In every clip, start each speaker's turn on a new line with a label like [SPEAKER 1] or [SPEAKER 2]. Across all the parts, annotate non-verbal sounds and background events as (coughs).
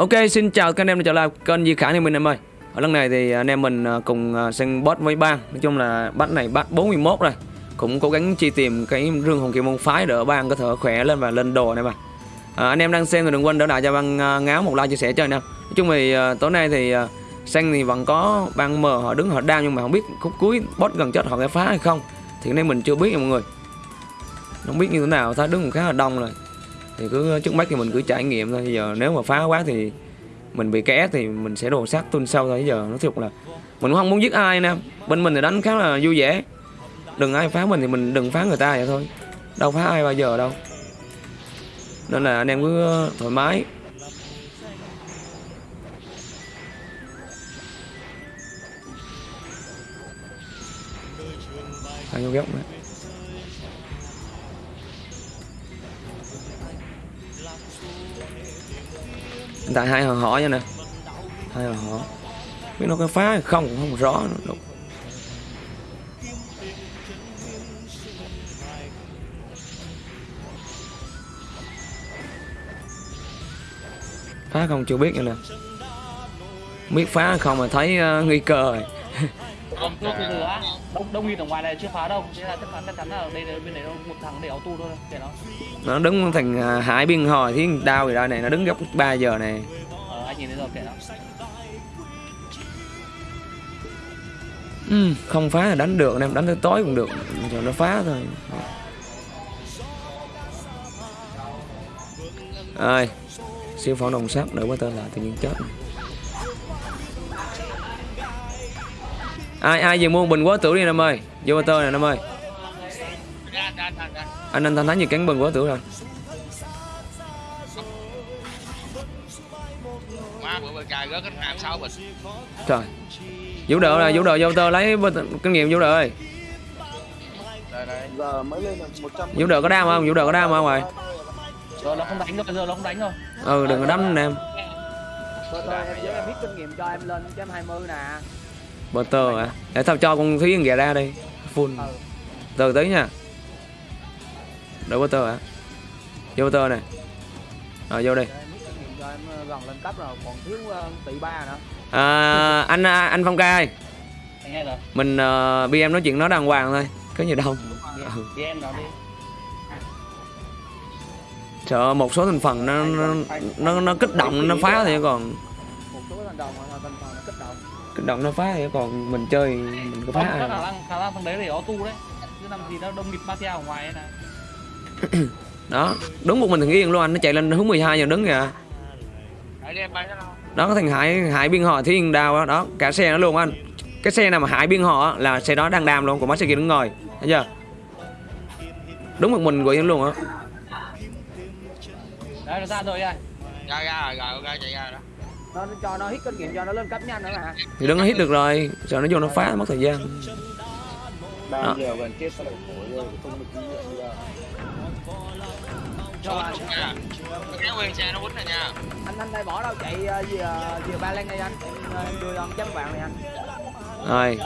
[SPEAKER 1] Ok, xin chào các anh em đã trở lại kênh Di Khả thì mình em ơi. Ở lần này thì anh em mình à, cùng à, xem sang boss với bang. Nói chung là bắt này bắt 41 rồi. Cũng cố gắng chi tìm cái rương hồn kỳ môn phái để bang có thể khỏe lên và lên đồ này mà. À, anh em đang xem thì đừng quên đỡ lại cho bang à, ngáo một like chia sẻ cho anh em. Nói chung thì tối nay thì xem sang thì vẫn có bang mờ họ đứng họ đau nhưng mà không biết khúc cuối boss gần chết họ sẽ phá hay không. Thì cái này mình chưa biết nha mọi người. Không biết như thế nào, ta đứng cũng khá là đông rồi thì cứ trước mắt thì mình cứ trải nghiệm thôi. Giờ nếu mà phá quá thì mình bị ké thì mình sẽ đồ sát tuân sau thôi. Giờ nó thực là mình cũng không muốn giết ai nè. Bên mình thì đánh khá là vui vẻ. Đừng ai phá mình thì mình đừng phá người ta vậy thôi. Đâu phá ai bao giờ đâu. Nên là anh em cứ thoải mái. Hai vô góc nữa. Hiện tại hai họ nha nè. Hai họ biết nó có phá hay không cũng không rõ. Nữa. Phá không chưa biết nữa nè. Biết phá không mà thấy ờ, uh, nguy cơ rồi. (laughs)
[SPEAKER 2] Không, từ từ á. Đông đông nghìn ở ngoài này chưa phá đâu. Thế là chắc chắn chắc chắn là đây là bên này đâu một thằng để tu thôi, kệ nó.
[SPEAKER 1] nó đứng thành uh, hải biên hồi thì đau gì đây này nó đứng góc 3 giờ này
[SPEAKER 2] Ờ anh nhìn thấy rồi kệ nó.
[SPEAKER 1] ừ, không phá là đánh được anh em đánh tới tối cũng được rồi nó phá thôi ơi siêu phẫu đồng sắt đỡ quá tên là tự nhiên chết ai ai vừa mua bình quá tử đi em ơi. Vô ba tơ nè em ơi. Anh anh thanh thánh gì cắn bình quá tử rồi. Trời. Vũ đỡ là vũ đỡ vô tơ lấy kinh nghiệm vũ đỡ ơi.
[SPEAKER 3] Đây đây
[SPEAKER 4] giờ mới lên được 100
[SPEAKER 1] vũ đỡ có đam không? Vũ đỡ có đam không rồi
[SPEAKER 2] Giờ nó không đánh rồi, giờ nó không đánh rồi.
[SPEAKER 1] ừ đừng có đấm nè em
[SPEAKER 4] em em biết kinh nghiệm cho em lên 120 nè
[SPEAKER 1] tơ à để tao cho con thúy ghẹ ra đi full.
[SPEAKER 4] Ừ.
[SPEAKER 1] Từ tới nha. Bờ tơ à vô tơ này rồi vô đi
[SPEAKER 4] em ờ, gần lên cấp rồi còn thiếu ờ, tỷ ba nữa.
[SPEAKER 1] À, anh à, anh phong ca ơi. Mình uh, bi em nói chuyện nó đàng hoàng thôi có gì đâu. Ừ.
[SPEAKER 2] Đi.
[SPEAKER 1] sợ một số thành phần nó nó nó, nó kích động nó phá thì còn.
[SPEAKER 4] Một số thành đồng là thành phần động
[SPEAKER 1] kích động nó phá thì còn mình chơi mình có phá ai
[SPEAKER 2] khả năng khả năng thằng đấy để tu đấy. Chứ làm gì nó đông nghịch mafia ở ngoài ấy này. (coughs)
[SPEAKER 1] đó đúng một mình thằng yên luôn anh nó chạy lên hướng 12 giờ đứng kìa.
[SPEAKER 3] Để đi em bay nó đâu
[SPEAKER 1] đó có thằng hải hải biên họ thiên đào đó, đó cả xe nó luôn anh cái xe nào mà hải biên họ là xe đó đang đam luôn còn mấy xe kia đứng ngồi. Thấy chưa? Đúng một mình của yên luôn á.
[SPEAKER 2] Đấy nó ra rồi anh.
[SPEAKER 3] ra ra rồi rồi ra chạy ra đó
[SPEAKER 4] nó cho nó hít kinh nghiệm cho nó lên cấp nhanh nữa mà.
[SPEAKER 1] Thì đứng nó hít được rồi. Sợ nó vô nó phá mất thời gian. Đó.
[SPEAKER 4] bao giờ gần chết sao lại khổ rồi không được kinh nghiệm bây giờ cho anh.
[SPEAKER 3] Nha kéo nguyên xe nó quýnh rồi nha.
[SPEAKER 4] Anh anh đây bỏ đâu chạy ờ, về ờ, về ba lan đây anh? Em, ờ, đưa ông chấm vàng này anh.
[SPEAKER 1] Rồi.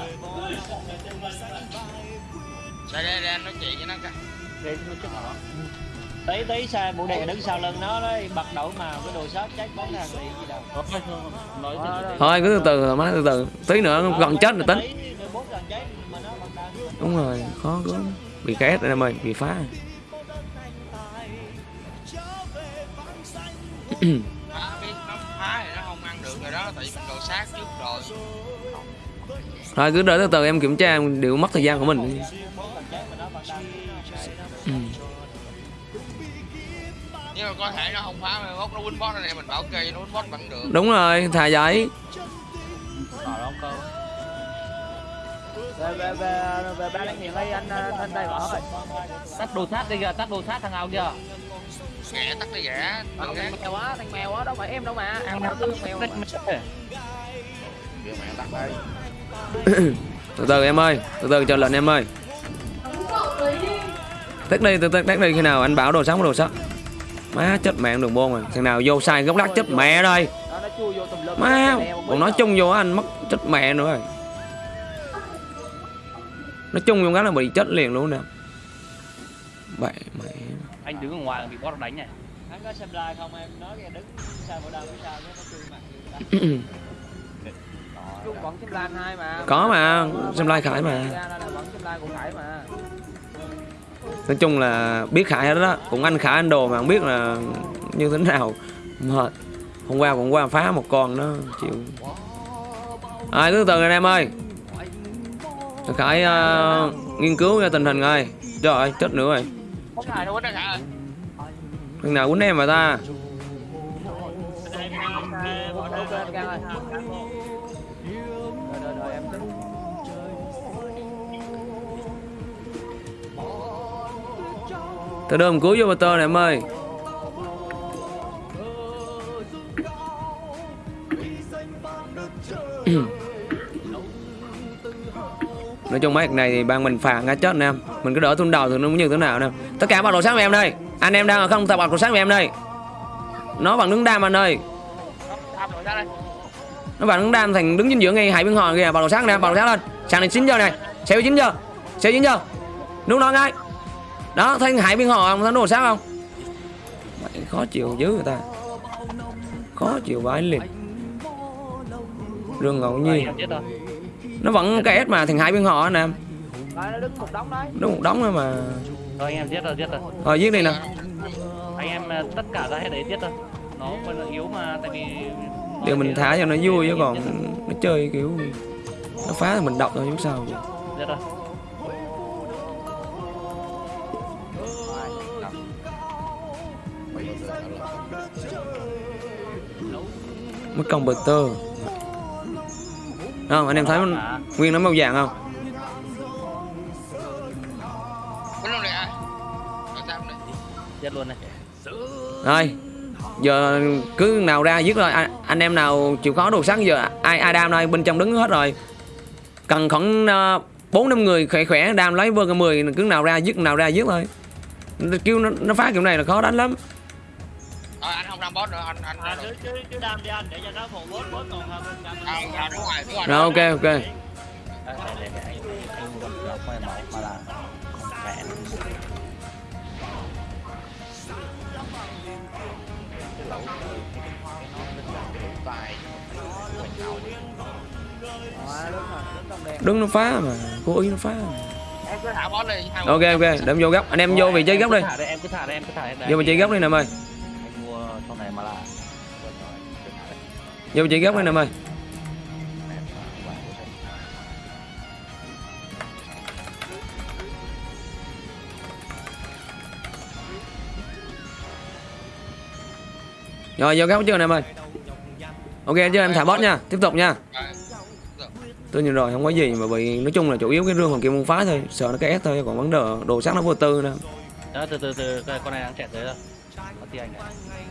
[SPEAKER 3] Đây đây đây anh nói chuyện với nó cái
[SPEAKER 2] Để nó chết nó.
[SPEAKER 5] Tí tí xe bộ đề đứng sau lưng nó đấy bật đầu mà cái đồ shot chết bắn thằng liền gì đâu.
[SPEAKER 2] Thôi
[SPEAKER 1] cứ từ từ thoải mái từ từ. Tí nữa gần chết rồi tính.
[SPEAKER 5] rồi
[SPEAKER 1] đúng rồi khó quá bị két rồi em ơi bị phá
[SPEAKER 3] phá biết nó phá thì nó không ăn được rồi đó tại vì mình đồ sát trước rồi
[SPEAKER 1] thôi cứ đợi từ từ em kiểm tra em đều mất thời gian của mình
[SPEAKER 3] nhưng mà có thể nó không phá mà nó win boss này mình bảo kê nó win boss vẫn được.
[SPEAKER 1] Đúng rồi thà vậy.
[SPEAKER 2] Ở đó cơ.
[SPEAKER 4] về về về về ba lan hiện đây anh anh đây bỏ rồi.
[SPEAKER 2] Tắt đồ sát đi kìa, tắt đồ sát thằng nào kìa.
[SPEAKER 3] nghe tắt cái rẻ
[SPEAKER 4] Ờ, thằng mèo á thằng mèo á đâu phải em đâu mà. Ăn đâu tư mèo mà.
[SPEAKER 3] đây (coughs)
[SPEAKER 1] từ từ em ơi từ từ chờ lệnh em ơi. Tắt đi từ tắt đi khi nào anh bảo đồ sáng đồ sắc má chết mẹ đường bôn rồi. Thằng nào vô sai góc lắc chết mẹ đây má còn nói chung vô anh mất chết mẹ nữa rồi. Nói chung vô cái là bị chết liền luôn nè. Bậy mẹ.
[SPEAKER 2] Anh đứng ở ngoài bị boss đánh này.
[SPEAKER 5] hắn có xem live không em nói kìa đứng sao bộ đàm phía sau nó chui mặt người ta
[SPEAKER 4] Chung vẫn xem lan hai mà
[SPEAKER 1] Có mà, xem like Khải mà. Nói chung là biết khải hết đó. Cũng anh khải anh đồ mà không biết là như thế nào. Mệt. Hôm qua cũng qua phá một con nó chịu. Ai cứ từ anh em ơi. Khải uh, nghiên cứu ra tình hình rồi trời ơi chết nữa rồi. Thằng nào quýnh em mà ta? Tôi đưa cứu vô motor này em ơi. (clears throat) Nói chung mấy này thì ban mình phạt ngã chết nè, em. Mình cứ đỡ tung đầu thì nó muốn như thế nào nè. Tất cả bật đồ sáng của em đây. Anh em đang ở không tập bật đồ sáng của em đây. Nó bằng đứng đam anh ơi. Nó bằng đứng đam thành đứng chính giữa ngay hải biên hòn kìa. Bật đồ sáng nè bật đồ sáng lên. Sáng này 9 giờ này. Xéo 9 giờ. Xéo 9 giờ. Đúng đó ngay đó thấy hai bên hòn không? Thấy đồ sáng không? Mày khó chịu dữ người ta. Khó chịu vãi liền. Rương ngẫu nhiên nó vẫn cái S mà thành hai bên họ anh em
[SPEAKER 4] đứng một đống đấy.
[SPEAKER 1] Đúng một đống thôi mà.
[SPEAKER 2] Rồi anh em chết rồi chết rồi.
[SPEAKER 1] Rồi giết đi nè
[SPEAKER 2] anh em ờ, tất cả ra hết đấy chết rồi nó vẫn là yếu mà tại vì
[SPEAKER 1] điều mình thả cho nó vui chứ còn nó chơi kiểu nó phá thì mình đọc thôi chứ sao.
[SPEAKER 2] Chết rồi
[SPEAKER 1] mất công bờ tơ. Không anh em thấy nguyên nó màu vàng không?
[SPEAKER 3] Quýnh luôn này à rồi sao này?
[SPEAKER 2] Chết luôn này.
[SPEAKER 1] Rồi giờ cứ nào ra giết rồi anh, anh em nào chịu khó đồ sắt giờ ai ai đam đây bên trong đứng hết rồi. Cần khoảng ờ, bốn năm người khỏe khỏe đam lấy vơ cái mười cứ nào ra giết nào ra giết thôi. Kêu nó, nó phá kiểu này là khó đánh lắm
[SPEAKER 3] không đâm boss nữa anh anh
[SPEAKER 5] à, cứ cứ cứ đam đi anh để cho nó phụ bốt bốt còn hơn đam
[SPEAKER 3] à, đúng rồi đúng rồi.
[SPEAKER 1] Rồi ok ok.
[SPEAKER 2] Anh còn gặp mai mẫu mà là khỏe
[SPEAKER 4] Rồi đứng
[SPEAKER 1] nó phá mà. Cố ý nó phá mà.
[SPEAKER 3] boss
[SPEAKER 1] ok ok để em vô góc anh em vô vị trí góc đi.
[SPEAKER 2] Em cứ thả đây, em cứ thả đây em cứ thả đây
[SPEAKER 1] vô vị trí góc đi nè em ơi vô trí góc nè em ơi. Rồi vô góc chưa nè em ơi. Ok chưa em thả boss nha. Tiếp tục nha. Tôi nhìn rồi không có gì mà bị nói chung là chủ yếu cái rương hoàng kim môn phái thôi. Sợ nó cái S thôi còn vấn đề đồ sắc nó vô tư nè
[SPEAKER 2] đó từ từ từ con này đang chạy tới rồi. Anh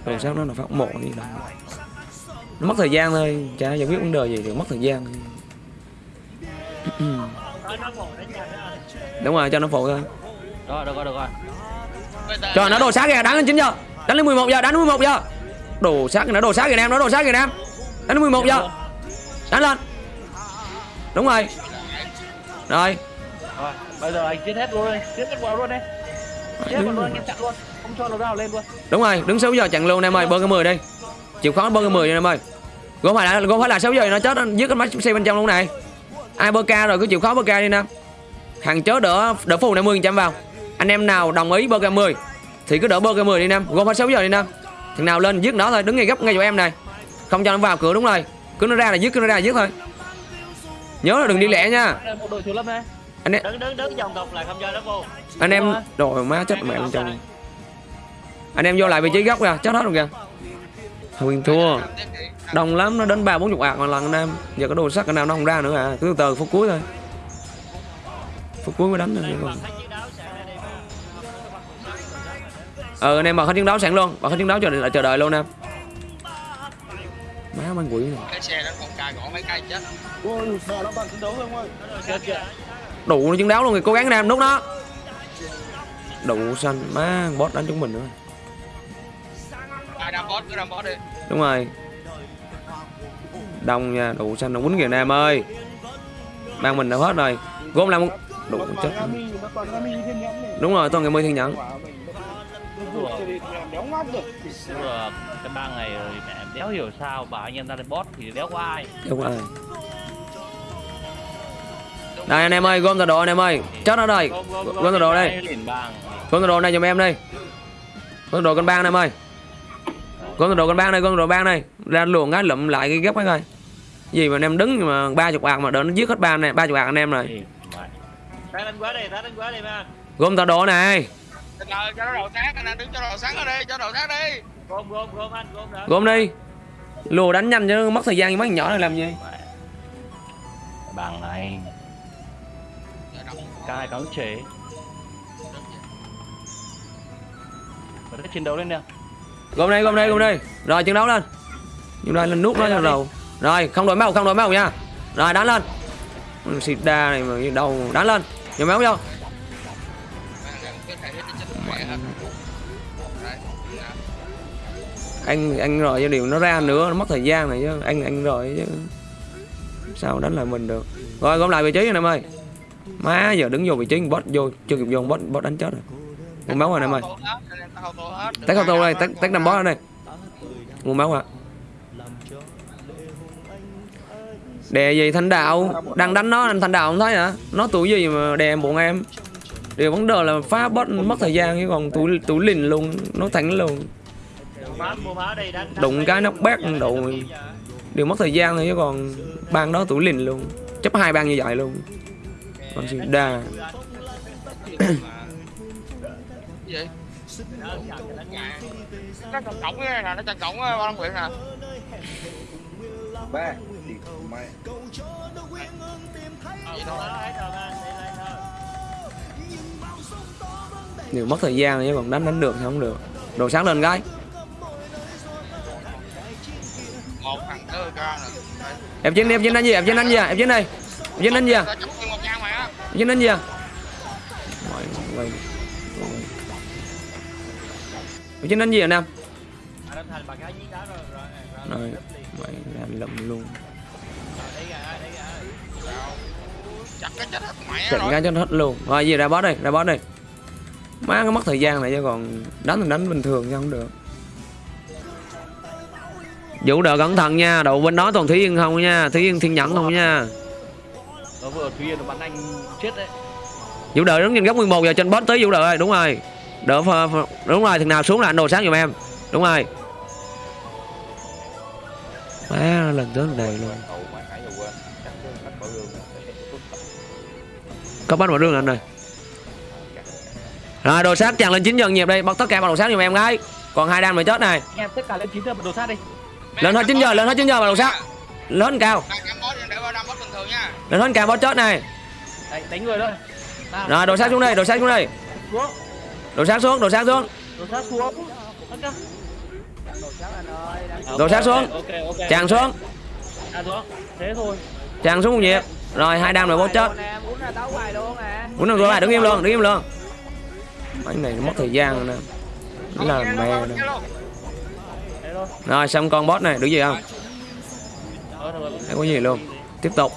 [SPEAKER 1] đồ sắc nó là phát mộ đi đâu nó mất thời gian thôi. Chả giải quyết vấn đề gì thì mất thời gian. (clears throat) Đúng rồi cho nó phụ thôi.
[SPEAKER 2] Được rồi được
[SPEAKER 1] cho nó đồ sát kìa đánh lên 9 giờ. Đánh lên 11 giờ đánh lên 11 giờ. Đồ sát kìa nó đồ sát kìa em nó đồ sát kìa em. Đánh lên 11 giờ. Đánh lên. Đúng rồi. Rồi.
[SPEAKER 2] Rồi bây giờ anh giết hết luôn đi. Giết hết vào luôn đi. Vào luôn anh em chặn luôn. Không cho nó nào lên luôn.
[SPEAKER 1] Đúng rồi đứng 6 giờ chặn luôn em ơi bơ cái 10 đi. Chịu khó bơ cái 10 đi em ơi gom phải là gom phải là 6 giờ nó chết nó giết cái máy xe bên trong luôn này. Ai bơ ca rồi cứ chịu khó bơ ca đi nè. Hàng chớ đỡ đỡ phù này 10 trăm vào. Anh em nào đồng ý bơ ca 10 thì cứ đỡ bơ ca 10 đi nam gom phải 6 giờ đi nam thằng nào lên giết nó thôi đứng ngay gấp ngay chỗ em này. Không cho nó vào cửa đúng rồi. Cứ nó ra là giết cứ nó ra là giết thôi. Nhớ là đừng đi lẹ nha.
[SPEAKER 2] Đội
[SPEAKER 1] anh em
[SPEAKER 5] đứng đứng đứng vòng cục lại không cho nó vô.
[SPEAKER 1] Anh em rồi. Má chết mẹ bên trong anh em vô lại vị trí góc kìa chết hết rồi kìa. Huyền thua đông lắm nó đến ba bốn chục ạc một lần anh em. Giờ có đồ sắt cái nào nó không ra nữa à cứ từ từ phút cuối thôi. Phút cuối mới đánh thôi còn. Ờ anh em bật hết chiến đấu sẵn luôn bật hết chiến đấu chờ đợi chờ đợi luôn em. Má mang quỷ này
[SPEAKER 3] cái xe đến một cài gõ mấy cây chết.
[SPEAKER 2] Chết chưa?
[SPEAKER 1] Đủ nó chiến đấu luôn thì cố gắng anh em nút nó. Đủ xanh má boss đánh chúng mình nữa
[SPEAKER 3] ai đâm boss cứ đâm boss đi.
[SPEAKER 1] Đúng rồi đông nha đủ xanh nó quýnh kìa anh em ơi. Mang mình đã hết rồi. Gom lại một đủ chết đúng rồi toàn ngày mươi thiên nhẫn.
[SPEAKER 3] Đi làm đéo ngóc được.
[SPEAKER 2] Đúng rồi, cái ba ngày rồi mẹ đéo hiểu sao bảo anh em ra lên boss thì đéo có ai.
[SPEAKER 1] Đúng rồi Đây anh em ơi, gom tọa độ anh em ơi. Chết nó đây.
[SPEAKER 5] Gom,
[SPEAKER 1] tọa độ đây. Gom tọa độ này giùm em đây. Gom tọa độ con bang này em ơi. Gom tọa độ con bang này, gom tọa độ bang này. Ra luồng cái lụm lại cái gấp cái coi Gì mà anh em đứng mà ba chục bạc mà đỡ nó giết hết ba này, ba chục bạc anh em rồi
[SPEAKER 5] Thì, mẹ. Tát đánh quá đi, tát đánh quá đi mà.
[SPEAKER 1] Gom tọa độ này
[SPEAKER 3] Trời cho nó đầu sáng anh đứng cho đầu sáng ở đây cho đầu sáng đi
[SPEAKER 5] Gom, gom, gom anh, gom đỡ.
[SPEAKER 1] Gom đi Lùa đánh nhanh chứ mất thời gian mấy nhỏ này làm gì.
[SPEAKER 5] Bằng này, cai cắn chế. Cái chiến đấu lên nè.
[SPEAKER 1] Gom đây, gom đây, gom đây Rồi chiến đấu lên Chúng ta lên nút nó cho đầu Rồi không đổi máu, không đổi máu nha. Rồi đánh lên. Xịt đa này mà đầu đánh lên. Nhiều máu vô anh anh rồi cho điều nó ra nữa nó mất thời gian này chứ. Anh anh rồi chứ. Sao đánh lại mình được? Rồi gom lại vị trí anh em ơi. Má giờ đứng vô vị trí bot vô chưa kịp vô bot bot đánh chết rồi. Nguồn máu rồi anh em ơi tách auto đây tách tách năm bot đây. Nguồn máu à đè gì thanh đạo. Đang đánh nó anh thanh đạo không thấy hả? Nó tuổi gì mà đè bọn em điều vấn đề là phá bot mất thời gian chứ còn tuổi tuổi lìn luôn nó thẳng luôn. Đụng cái nóc bét đồ Điều mất thời gian thôi chứ còn Ban đó tuổi lìn luôn. Chấp hai ban như vậy luôn. Còn
[SPEAKER 3] gì nó trần nè nó trần trọng ba long quyện nè
[SPEAKER 6] mày.
[SPEAKER 5] Phá hết rồi anh, đi lên thôi.
[SPEAKER 1] Điều mất thời gian chứ còn đánh đánh được thì không được. Đồ sáng lên cái.
[SPEAKER 3] Một thằng tư ca nè
[SPEAKER 1] Em trên em trên đánh gì? Em trên đánh gì à? em trên đây. Em trên đánh gì à? em trên đánh gì à? Em trên đánh gì Nam?
[SPEAKER 5] Giết đá rồi,
[SPEAKER 1] mày làm lụm luôn
[SPEAKER 5] Rồi, đi ra, đi ra.
[SPEAKER 3] chặt cái chết hết mẹ
[SPEAKER 1] cái cho nó hết luôn Rồi gì ra boss đây ra boss đây Má cái mất thời gian này chứ còn đánh thì đánh bình thường chứ không được Vũ đỡ cẩn thận nha, đầu bên đó toàn Thúy Yên không nha, Thúy Yên thiên nhẫn không nha.
[SPEAKER 2] Nó vừa Thúy Yên nó bắn anh chết đấy
[SPEAKER 1] Vũ đỡ đứng trên góc 11 giờ trên boss tới Vũ đỡ ơi, đúng rồi. Đỡ đúng rồi, thằng nào xuống là anh đồ sáng giùm em. Đúng rồi. Má lần tới này luôn. Có bắt vào rương anh rồi. Rồi đồ sát chàng lên chín dần nhịp đi, bắt tất cả vào đồ sát giùm em gái. Còn hai đam mà chết này.
[SPEAKER 2] Em tất cả lên chín giờ đồ sát đi
[SPEAKER 1] Lên hết 9 giờ, lên hết 9 giờ vào đồ sát. Lên cao, lên hết cao boss chết này.
[SPEAKER 2] Đánh, đánh người thôi
[SPEAKER 1] Rồi đồ sát xuống đây, đồ sát xuống đây.
[SPEAKER 2] xuống
[SPEAKER 1] Đồ sát xuống, đồ sát xuống.
[SPEAKER 2] Đồ sát xuống
[SPEAKER 4] đồ
[SPEAKER 1] sát xuống. Chàng xuống,
[SPEAKER 2] À xuống Thế thôi
[SPEAKER 1] chàng xuống một nhịp. Rồi hai đam rồi bố chết.
[SPEAKER 4] muốn ra tấu bài luôn à
[SPEAKER 1] Muốn được bài đứng im luôn, đứng im luôn. Anh này mất thời gian rồi nè. Nó là mẹ Rồi xong con boss này, được gì không? Không có gì luôn. Tiếp tục.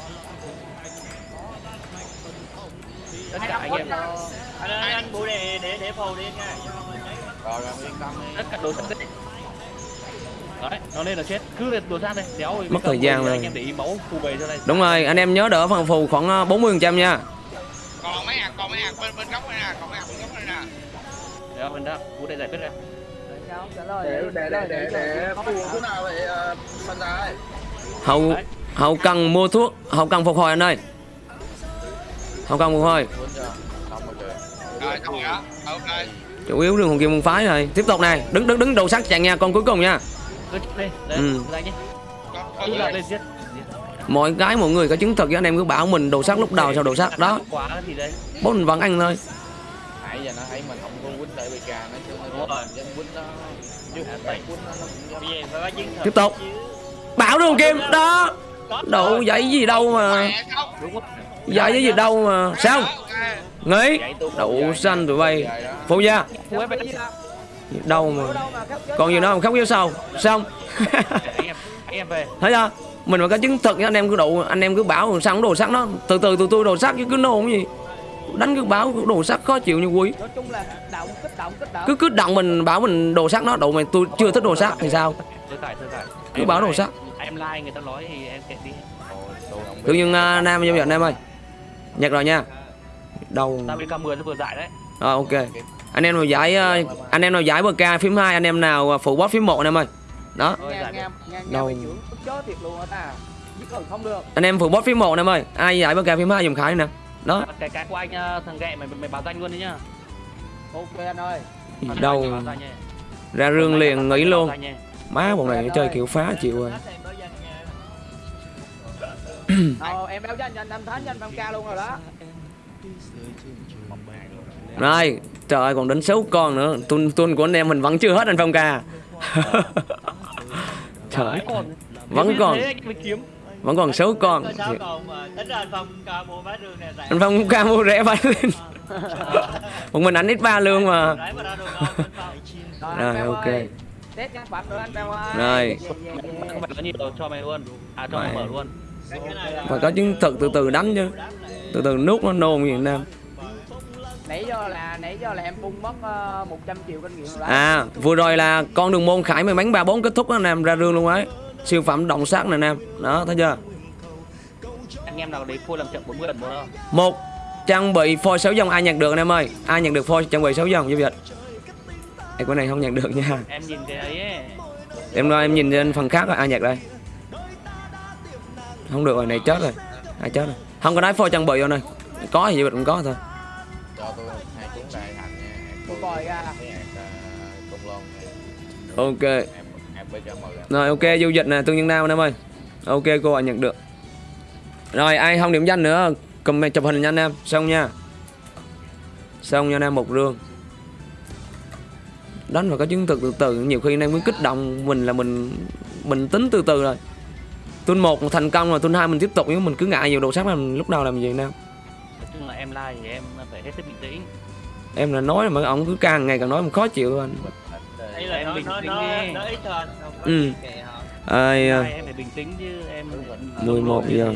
[SPEAKER 2] Tất cả anh em
[SPEAKER 5] Anh, anh, anh, để, để, để phù đi nha.
[SPEAKER 6] rồi yên tâm đi
[SPEAKER 2] tất cả đồ đấy nó lên là chết cứ lên đồ sát đây đéo rồi
[SPEAKER 1] Mất thời gian
[SPEAKER 2] rồi anh em để ý máu phù bầy cho đây
[SPEAKER 1] Đúng rồi, anh em nhớ đỡ phần phù khoảng ờ, 40% nha.
[SPEAKER 3] còn mấy hạt còn mấy hạt bên bên góc này nè còn mấy hạt bên góc này nè
[SPEAKER 2] đéo bên đó vũ để giải quyết ra
[SPEAKER 4] lời
[SPEAKER 6] để để để để để phù chỗ nào vậy ờ, phân ra ơi
[SPEAKER 1] Hậu hậu cần mua thuốc, hậu cần phục hồi anh ơi. Hậu cần phục hồi.
[SPEAKER 6] rồi
[SPEAKER 3] xong rồi đó ok
[SPEAKER 1] Chủ yếu đường hồn kim môn phái rồi. Tiếp tục này, đứng đứng đứng đầu sắc chàng nha, con cuối cùng nha.
[SPEAKER 2] Cứ đấy
[SPEAKER 1] Ừ.
[SPEAKER 2] ra nhé
[SPEAKER 3] con
[SPEAKER 2] cứ
[SPEAKER 3] con
[SPEAKER 2] là
[SPEAKER 3] gì
[SPEAKER 2] lên giết
[SPEAKER 1] Mọi cái mọi người có chứng thực với anh em cứ bảo mình đồ sắc lúc đầu sau đồ sắc đó.
[SPEAKER 2] quá thì đấy
[SPEAKER 1] Bốn vẫn ăn thôi.
[SPEAKER 6] nãy giờ nó thấy mình không có quýnh lại BK nó chứ nó quýnh nó
[SPEAKER 1] Tiếp tục.
[SPEAKER 5] chứ.
[SPEAKER 1] Bảo đường kim đó. Độ dãy gì đâu mà. Dãy cái gì đâu mà. Sao?
[SPEAKER 6] Vậy tôi
[SPEAKER 1] Đậu xanh tụi bay. Phụ gia.
[SPEAKER 4] Đâu
[SPEAKER 1] mà.
[SPEAKER 4] mà
[SPEAKER 1] Còn gì nữa không khóc yếu sau. Xong.
[SPEAKER 2] anh em anh em về
[SPEAKER 1] thấy chưa mình mà có chứng thực anh em cứ đủ anh em cứ bảo sao đồ sắc nó từ từ từ tôi đồ sắc chứ cứ nôn cái gì đánh cứ báo đồ sắt khó chịu như quý
[SPEAKER 4] nói chung là động kích động kích động
[SPEAKER 1] cứ kích động mình bảo mình đồ sắt nó đồ mày tôi chưa thích đồ sắt thì sao. Cứ báo đồ sắc.
[SPEAKER 2] Em like người ta nói thì em kệ đi.
[SPEAKER 1] tự nhiên uh, nam giao dịch em ơi nhặt rồi nha đâu
[SPEAKER 2] Tao bên K10 nó vừa dạy đấy.
[SPEAKER 1] Rồi ok. Anh em nào giải ờ, anh em nào giải BK phím 2, anh em nào ờ, phụ boss phím 1 anh em ơi. Đó, Đâu? anh em phụ boss phím 1 anh em ơi. Ai giải BK phím 2 dùng khải nè. Đó,
[SPEAKER 2] Cái cái của anh ờ, thằng ghẹ mày mày báo danh luôn đi nhá.
[SPEAKER 4] ok anh ơi
[SPEAKER 1] đâu
[SPEAKER 2] danh
[SPEAKER 1] ra rương liền nghỉ luôn.
[SPEAKER 2] Danh.
[SPEAKER 1] Má bọn này chơi kiểu phá chịu rồi.
[SPEAKER 4] ờ, em báo cho anh thánh cho anh 5k luôn rồi đó
[SPEAKER 1] Rồi, trời ơi còn đến 6 con nữa. Tuần tuần của anh em mình vẫn chưa hết anh Phong ca. (laughs) Trời,
[SPEAKER 2] Còn
[SPEAKER 1] vẫn còn vẫn còn 6 con.
[SPEAKER 5] Anh Phong ca mua bát rương này rẻ
[SPEAKER 1] Anh Phong ca mua rẻ phải lên. (laughs) Một mình anh ít ba lương mà. Rồi ok.
[SPEAKER 4] ơi. ơi
[SPEAKER 1] Rồi.
[SPEAKER 2] Phải có nhiều cho mày luôn. À cho mày
[SPEAKER 1] Mày.
[SPEAKER 2] mở luôn.
[SPEAKER 5] cái cái này là
[SPEAKER 1] Phải có chứng thực từ từ đánh chứ. Từ từ nút nó nôn gì nam.
[SPEAKER 4] Nãy giờ là nãy giờ là em bung mất uh, 100 triệu kinh nghiệm rồi đó
[SPEAKER 1] À, vừa rồi là con đường môn khải mày bắn ba bốn kết thúc đó nam ra rương luôn ấy. Siêu phẩm động sát này nam. Đó, thấy chưa?
[SPEAKER 2] Anh em nào đấy phôi làm chậm 40 lần một đâu.
[SPEAKER 1] Một trang bị phôi 6 dòng ai nhặt được anh em ơi. Ai nhặt được phôi trang bị 6 dòng giao dịch. Ê, cái này không nhặt được nha.
[SPEAKER 2] Em nhìn cái ấy ấy.
[SPEAKER 1] Em nói em nhìn trên phần khác rồi ai nhặt đây. Không được rồi, này chết rồi. Ai chết rồi. Không có nói phôi trang bị đâu này. Có thì dịch cũng có thôi.
[SPEAKER 3] Cho tôi hai cuốn đại thành nha.
[SPEAKER 4] Tôi coi ra.
[SPEAKER 3] Cái công lon.
[SPEAKER 1] Ok.
[SPEAKER 3] em em với cho mời em
[SPEAKER 1] Rồi ok giao dịch nè tương nhân nam anh em ơi. Ok cô ạ nhận được. Rồi ai không điểm danh nữa Comment chụp hình nha anh em. Xong nha. Xong nha anh em một rương. Đánh phải có chứng thực từ từ Nhiều khi anh em cứ kích động Mình là mình Mình tính từ từ rồi. Tuần 1 thành công rồi tuần 2 mình tiếp tục Nhưng mình cứ ngại nhiều đồ sắc làm lúc đầu làm gì nam
[SPEAKER 2] Nói chung là em like thì em phải hết sức bình tĩnh.
[SPEAKER 1] Em là nói mà ông cứ càng ngày càng nói mình khó chịu anh
[SPEAKER 5] đây là
[SPEAKER 2] Em bình tĩnh đi.
[SPEAKER 5] nó ít có
[SPEAKER 1] Ừ. Ai à,
[SPEAKER 2] em phải bình tĩnh chứ em
[SPEAKER 1] 11 giờ.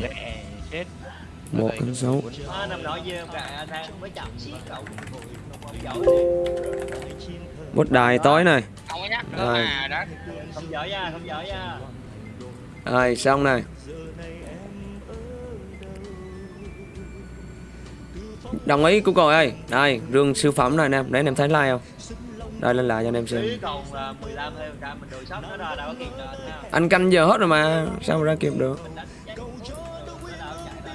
[SPEAKER 1] Một con số.
[SPEAKER 5] Nó nằm nói với em cả anh đang
[SPEAKER 1] Đồng ý của cô ơi. Đây rương siêu phẩm này anh em. Để anh em thấy like không? Đây lên lại cho anh em xem.
[SPEAKER 5] Phí còn là 15 hay trăm mình đổi sóc nó ra đâu có kịp đâu anh
[SPEAKER 1] canh giờ hết rồi mà Sao mà ra kịp được?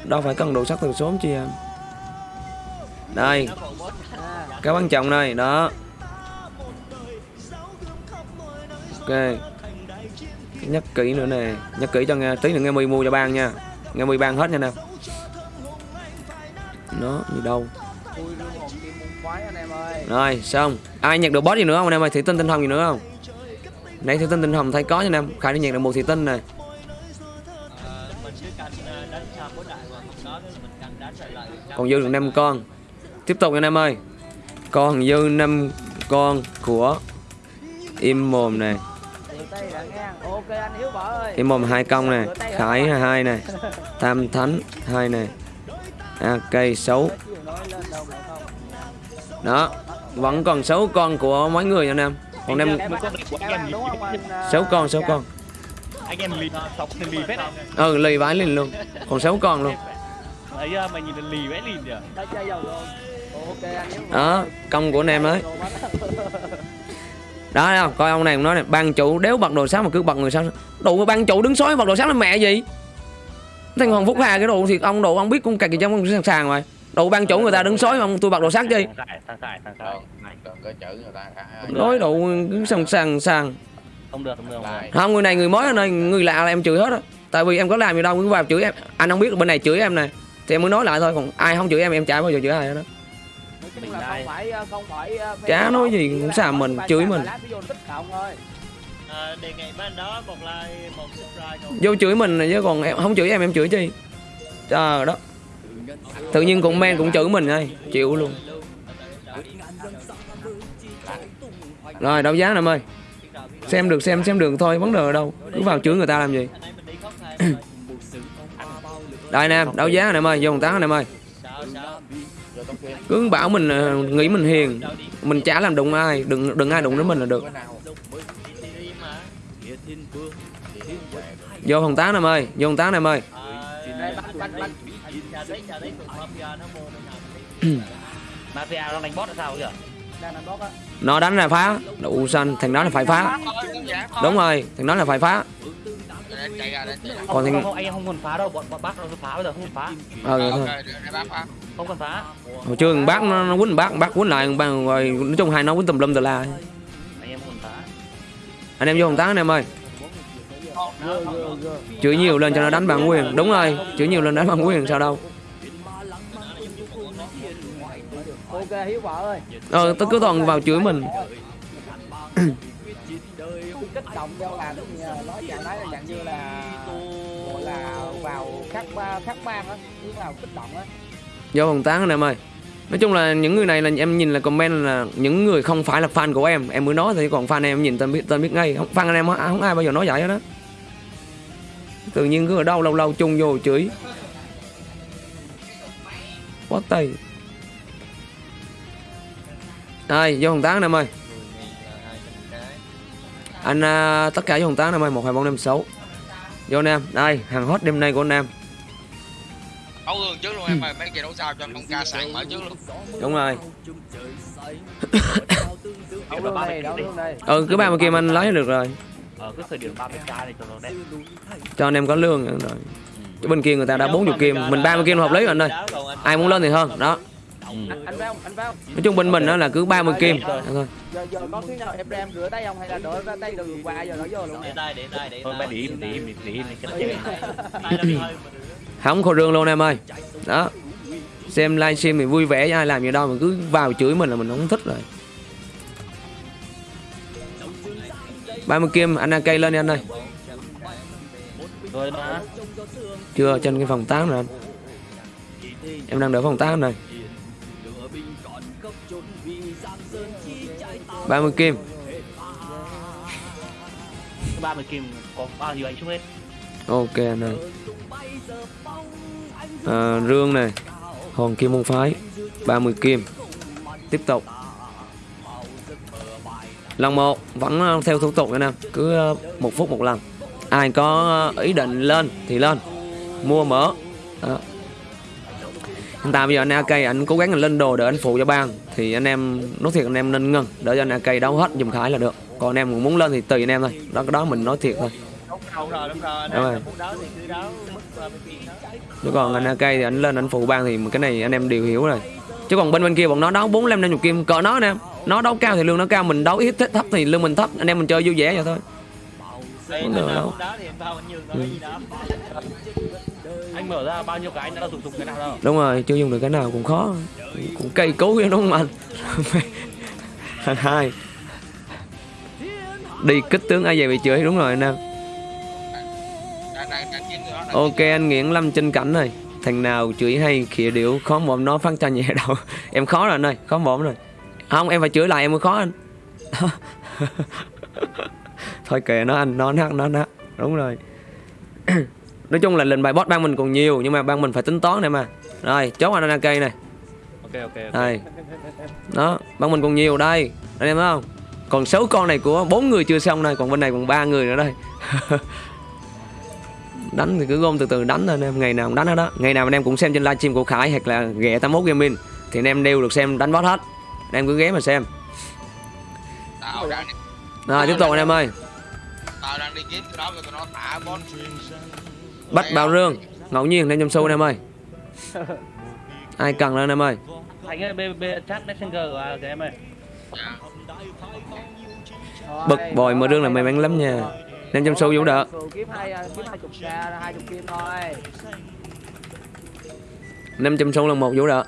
[SPEAKER 5] Đâu
[SPEAKER 1] phải cần đồ sắt từ sớm chi Đây.
[SPEAKER 5] Bốt
[SPEAKER 4] à,
[SPEAKER 1] Cái quan trọng này Đó. Ok. Nhắc kỹ nữa nè. Nhắc kỹ cho nghe Tí nữa nghe mì mua cho ban nha. Nghe mì ban hết nha nè
[SPEAKER 4] anh em ơi.
[SPEAKER 1] Rồi xong Ai nhặt được boss gì nữa không anh em ơi? Thị tinh tinh hồng gì nữa không? Nãy thị tinh tinh hồng thấy có cho anh em. Khải đi nhặt được một thị tinh này.
[SPEAKER 5] Ờ, ờ,
[SPEAKER 1] Còn dư được 5 con. Tiếp tục anh em ơi. Còn dư 5 con của Im mồm này.
[SPEAKER 4] Đã
[SPEAKER 1] Im mồm hai công này? Khải hai này. Tam thánh hai này À cây xấu. Đó Vẫn còn 6 con của mấy người nha anh em. Còn em
[SPEAKER 2] Mấy con
[SPEAKER 1] 6 con 6
[SPEAKER 4] Ca?
[SPEAKER 1] con
[SPEAKER 2] anh em lì lì đấy
[SPEAKER 1] Ừ lì vãi liền luôn. Còn 6 con luôn.
[SPEAKER 2] Mày nhìn là lì lìn kìa.
[SPEAKER 4] Võ
[SPEAKER 1] Đó công của anh em ấy Đó thấy không? Coi ông này cũng nói này Ban chủ đéo bật đồ sáng mà cứ bật người sao Đủ ban chủ đứng sói bật đồ sáng là mẹ gì Thằng Hoàng Phúc Hà cái đồ thì ông đồ ông biết cũng cạch gì trong ông sẵn sàng rồi. Đồ ban chủ người ta đứng sói mà ông tôi bật đồ sáng chi Nói đồ cứ sẵn sàng sàng
[SPEAKER 2] không được không được không
[SPEAKER 1] người này người mới ở đây Người lạ là em chửi hết á. Tại vì em có làm gì đâu cứ vào chửi em. Anh không biết bên này chửi em này Thì em mới nói lại thôi Còn ai không chửi em em chả bao giờ chửi ai hết đó
[SPEAKER 4] ờ,
[SPEAKER 1] Chả nói gì cũng xàm mình, chửi mình
[SPEAKER 4] bài
[SPEAKER 5] đề nghị bên đó một like một subscribe còn
[SPEAKER 1] Vô chửi mình này chứ còn em không chửi em em chửi chi? À, đó. Tự nhiên cũng men cũng chửi mình ơi Chịu luôn. Rồi đấu giá em ơi Xem được xem xem được thôi vấn đề ở đâu? Cứ vào chửi người ta làm gì. Đây nè đấu giá em ơi vô một táo em ơi cứ bảo mình nghĩ mình hiền mình chả làm đụng ai đừng đừng ai đụng đến mình là được. Vô phòng tán em ơi vô phòng tán em ơi.
[SPEAKER 5] Mafia nó
[SPEAKER 2] đánh boss là sao
[SPEAKER 4] á
[SPEAKER 1] nó đánh là phá. Đủ xanh thằng đó là phải phá. Đúng rồi thằng đó là phải phá. Còn thằng
[SPEAKER 2] không, anh em không cần phá đâu bọn bọn bác đâu phá bây giờ không cần phá.
[SPEAKER 1] Ờ thôi.
[SPEAKER 2] Không cần phá.
[SPEAKER 1] Hồi trưa bác nó, nó quýnh bác bác quýnh lại bác rồi nói chung hai nó quýnh tùm lum tùm la.
[SPEAKER 2] Anh em không phá.
[SPEAKER 1] Anh em vô phòng tán anh em ơi chửi nhiều lên cho nó đánh bản quyền. Đúng rồi chửi nhiều lên đánh bản quyền sao đâu.
[SPEAKER 4] Ok hiếu vợ ơi.
[SPEAKER 1] Ờ tôi cứ toàn vào chửi mình.
[SPEAKER 4] Kích động cho làm cái gì nói trạng thái là dạng như là gọi là vào khắc khắc ban á chứ vào kích động á.
[SPEAKER 1] Vô phòng tán anh em ơi. Nói chung là những người này là em nhìn là comment là những người không phải là fan của em. Em mới nói thì còn fan em nhìn tên biết tên biết ngay. Không fan anh em không, ai bao giờ nói vậy hết đó tự nhiên cứ ở đâu lâu lâu chung vô chửi. Quá tay đây vô phòng tán anh em ơi anh à, tất cả vô phòng tán anh em ơi một hai bốn năm sáu. Vô anh em đây hàng hot đêm nay của anh em.
[SPEAKER 3] Đấu gương trước luôn em ơi mấy kia đấu sao cho con ca sàn mở trước luôn.
[SPEAKER 1] Đúng rồi. Ừ cứ ba mươi kim anh lấy được rồi
[SPEAKER 2] ở cái thời điểm 30 k này cho nó đẹp
[SPEAKER 1] cho anh em có lương rồi. Chứ bên kia người ta đã 40 kim mình 30 kim là hợp lý rồi anh ơi. ai muốn lên thì hơn đó.
[SPEAKER 4] Anh, anh vào anh vào.
[SPEAKER 1] Nói chung bên mình đó là cứ 30 kim. Thôi
[SPEAKER 4] giờ giờ có khi nào em đem rửa tay không hay là đổ ra tay đường qua giờ nó vô luôn
[SPEAKER 5] để tay để tay để
[SPEAKER 2] thôi
[SPEAKER 5] tay.
[SPEAKER 2] bé để im để im để im
[SPEAKER 1] không khô rương luôn em ơi. Đó. Xem livestream thì vui vẻ ai làm gì đâu mà cứ vào chửi mình là mình không thích rồi 30 kim anh AK lên đi anh ơi. Chưa trên cái phòng 8 rồi anh. Em đang đợi phòng 8 này. 30 kim.
[SPEAKER 2] 30 kim có bao nhiêu anh chúc hết?
[SPEAKER 1] Ok anh ơi. À, rương này hòn kim môn phái 30 kim. Tiếp tục lần một vẫn ờ, theo thủ tục anh em cứ ờ, một phút một lần. Ai có ờ, ý định lên thì lên, mua mở. Đó. hiện tại bây giờ anh AK anh cố gắng anh lên đồ để anh phụ cho bang thì anh em, nói thiệt anh em nên ngừng, để cho anh AK đấu hết dùm khải là được. Còn anh em muốn lên thì tùy anh em thôi, đó, cái đó mình nói thiệt thôi.
[SPEAKER 5] Đúng rồi. Đúng rồi
[SPEAKER 1] Đúng rồi. chứ còn anh AK thì anh lên anh phụ bang thì cái này anh em đều hiểu rồi. Chứ còn bên bên kia bọn nó đấu bốn năm năm chục kim, cỡ nó nè nó đấu cao thì lương nó cao mình đấu ít thấp thì lương mình thấp anh em mình chơi vui vẻ vậy thôi. Không được đâu.
[SPEAKER 5] nó
[SPEAKER 1] Ừ.
[SPEAKER 2] anh mở ra bao nhiêu cái đã dùng dùng cái nào đâu.
[SPEAKER 1] Đúng rồi chưa dùng được cái nào cũng khó. Cũng cây vậy đúng không anh Thằng hai. Đi kích tướng ai về bị chửi đúng rồi anh em. Ok anh nghiện lâm trên cảnh này thằng nào chửi hay khịa điệu khó mồm nó phát cho nhẹ đầu. (laughs) Em khó rồi anh ơi khó mồm rồi không em phải chửi lại em mới khó anh. (laughs) Thôi kệ nó anh nó nát nó nát đúng rồi. (clears throat) Nói chung là lệnh bài boss ban mình còn nhiều nhưng mà ban mình phải tính toán này mà. Rồi chốt anh AK này.
[SPEAKER 2] Ok ok ok.
[SPEAKER 1] đây đó ban mình còn nhiều đây. Anh em thấy không? Còn 6 con này của bốn người chưa xong đây còn bên này còn ba người nữa đây. (laughs) Đánh thì cứ gom từ từ đánh thôi anh em. Ngày nào cũng đánh hết đó ngày nào anh em cũng xem trên livestream của Khải hoặc là ghẹ 81 gaming. Thì anh em đều được xem đánh boss hết anh em cứ ghé mà xem. Rồi tiếp tục anh em ơi.
[SPEAKER 3] Tao đang đi kiếm cái đó cho tụi nó thả boss
[SPEAKER 1] bắt bào rương. Ngẫu nhiên lên trong xu anh em ơi. (laughs) Ai cần lên anh em ơi?
[SPEAKER 2] Anh ơi b b chat messenger của em ơi.
[SPEAKER 3] Dạ.
[SPEAKER 1] bực bội mở rương là may mắn lắm nha. Lên trong xu vũ đỡ
[SPEAKER 4] Cường kiếm hai kiếm hai chục k hai chục kim thôi.
[SPEAKER 1] 500 xu là một vũ đỡ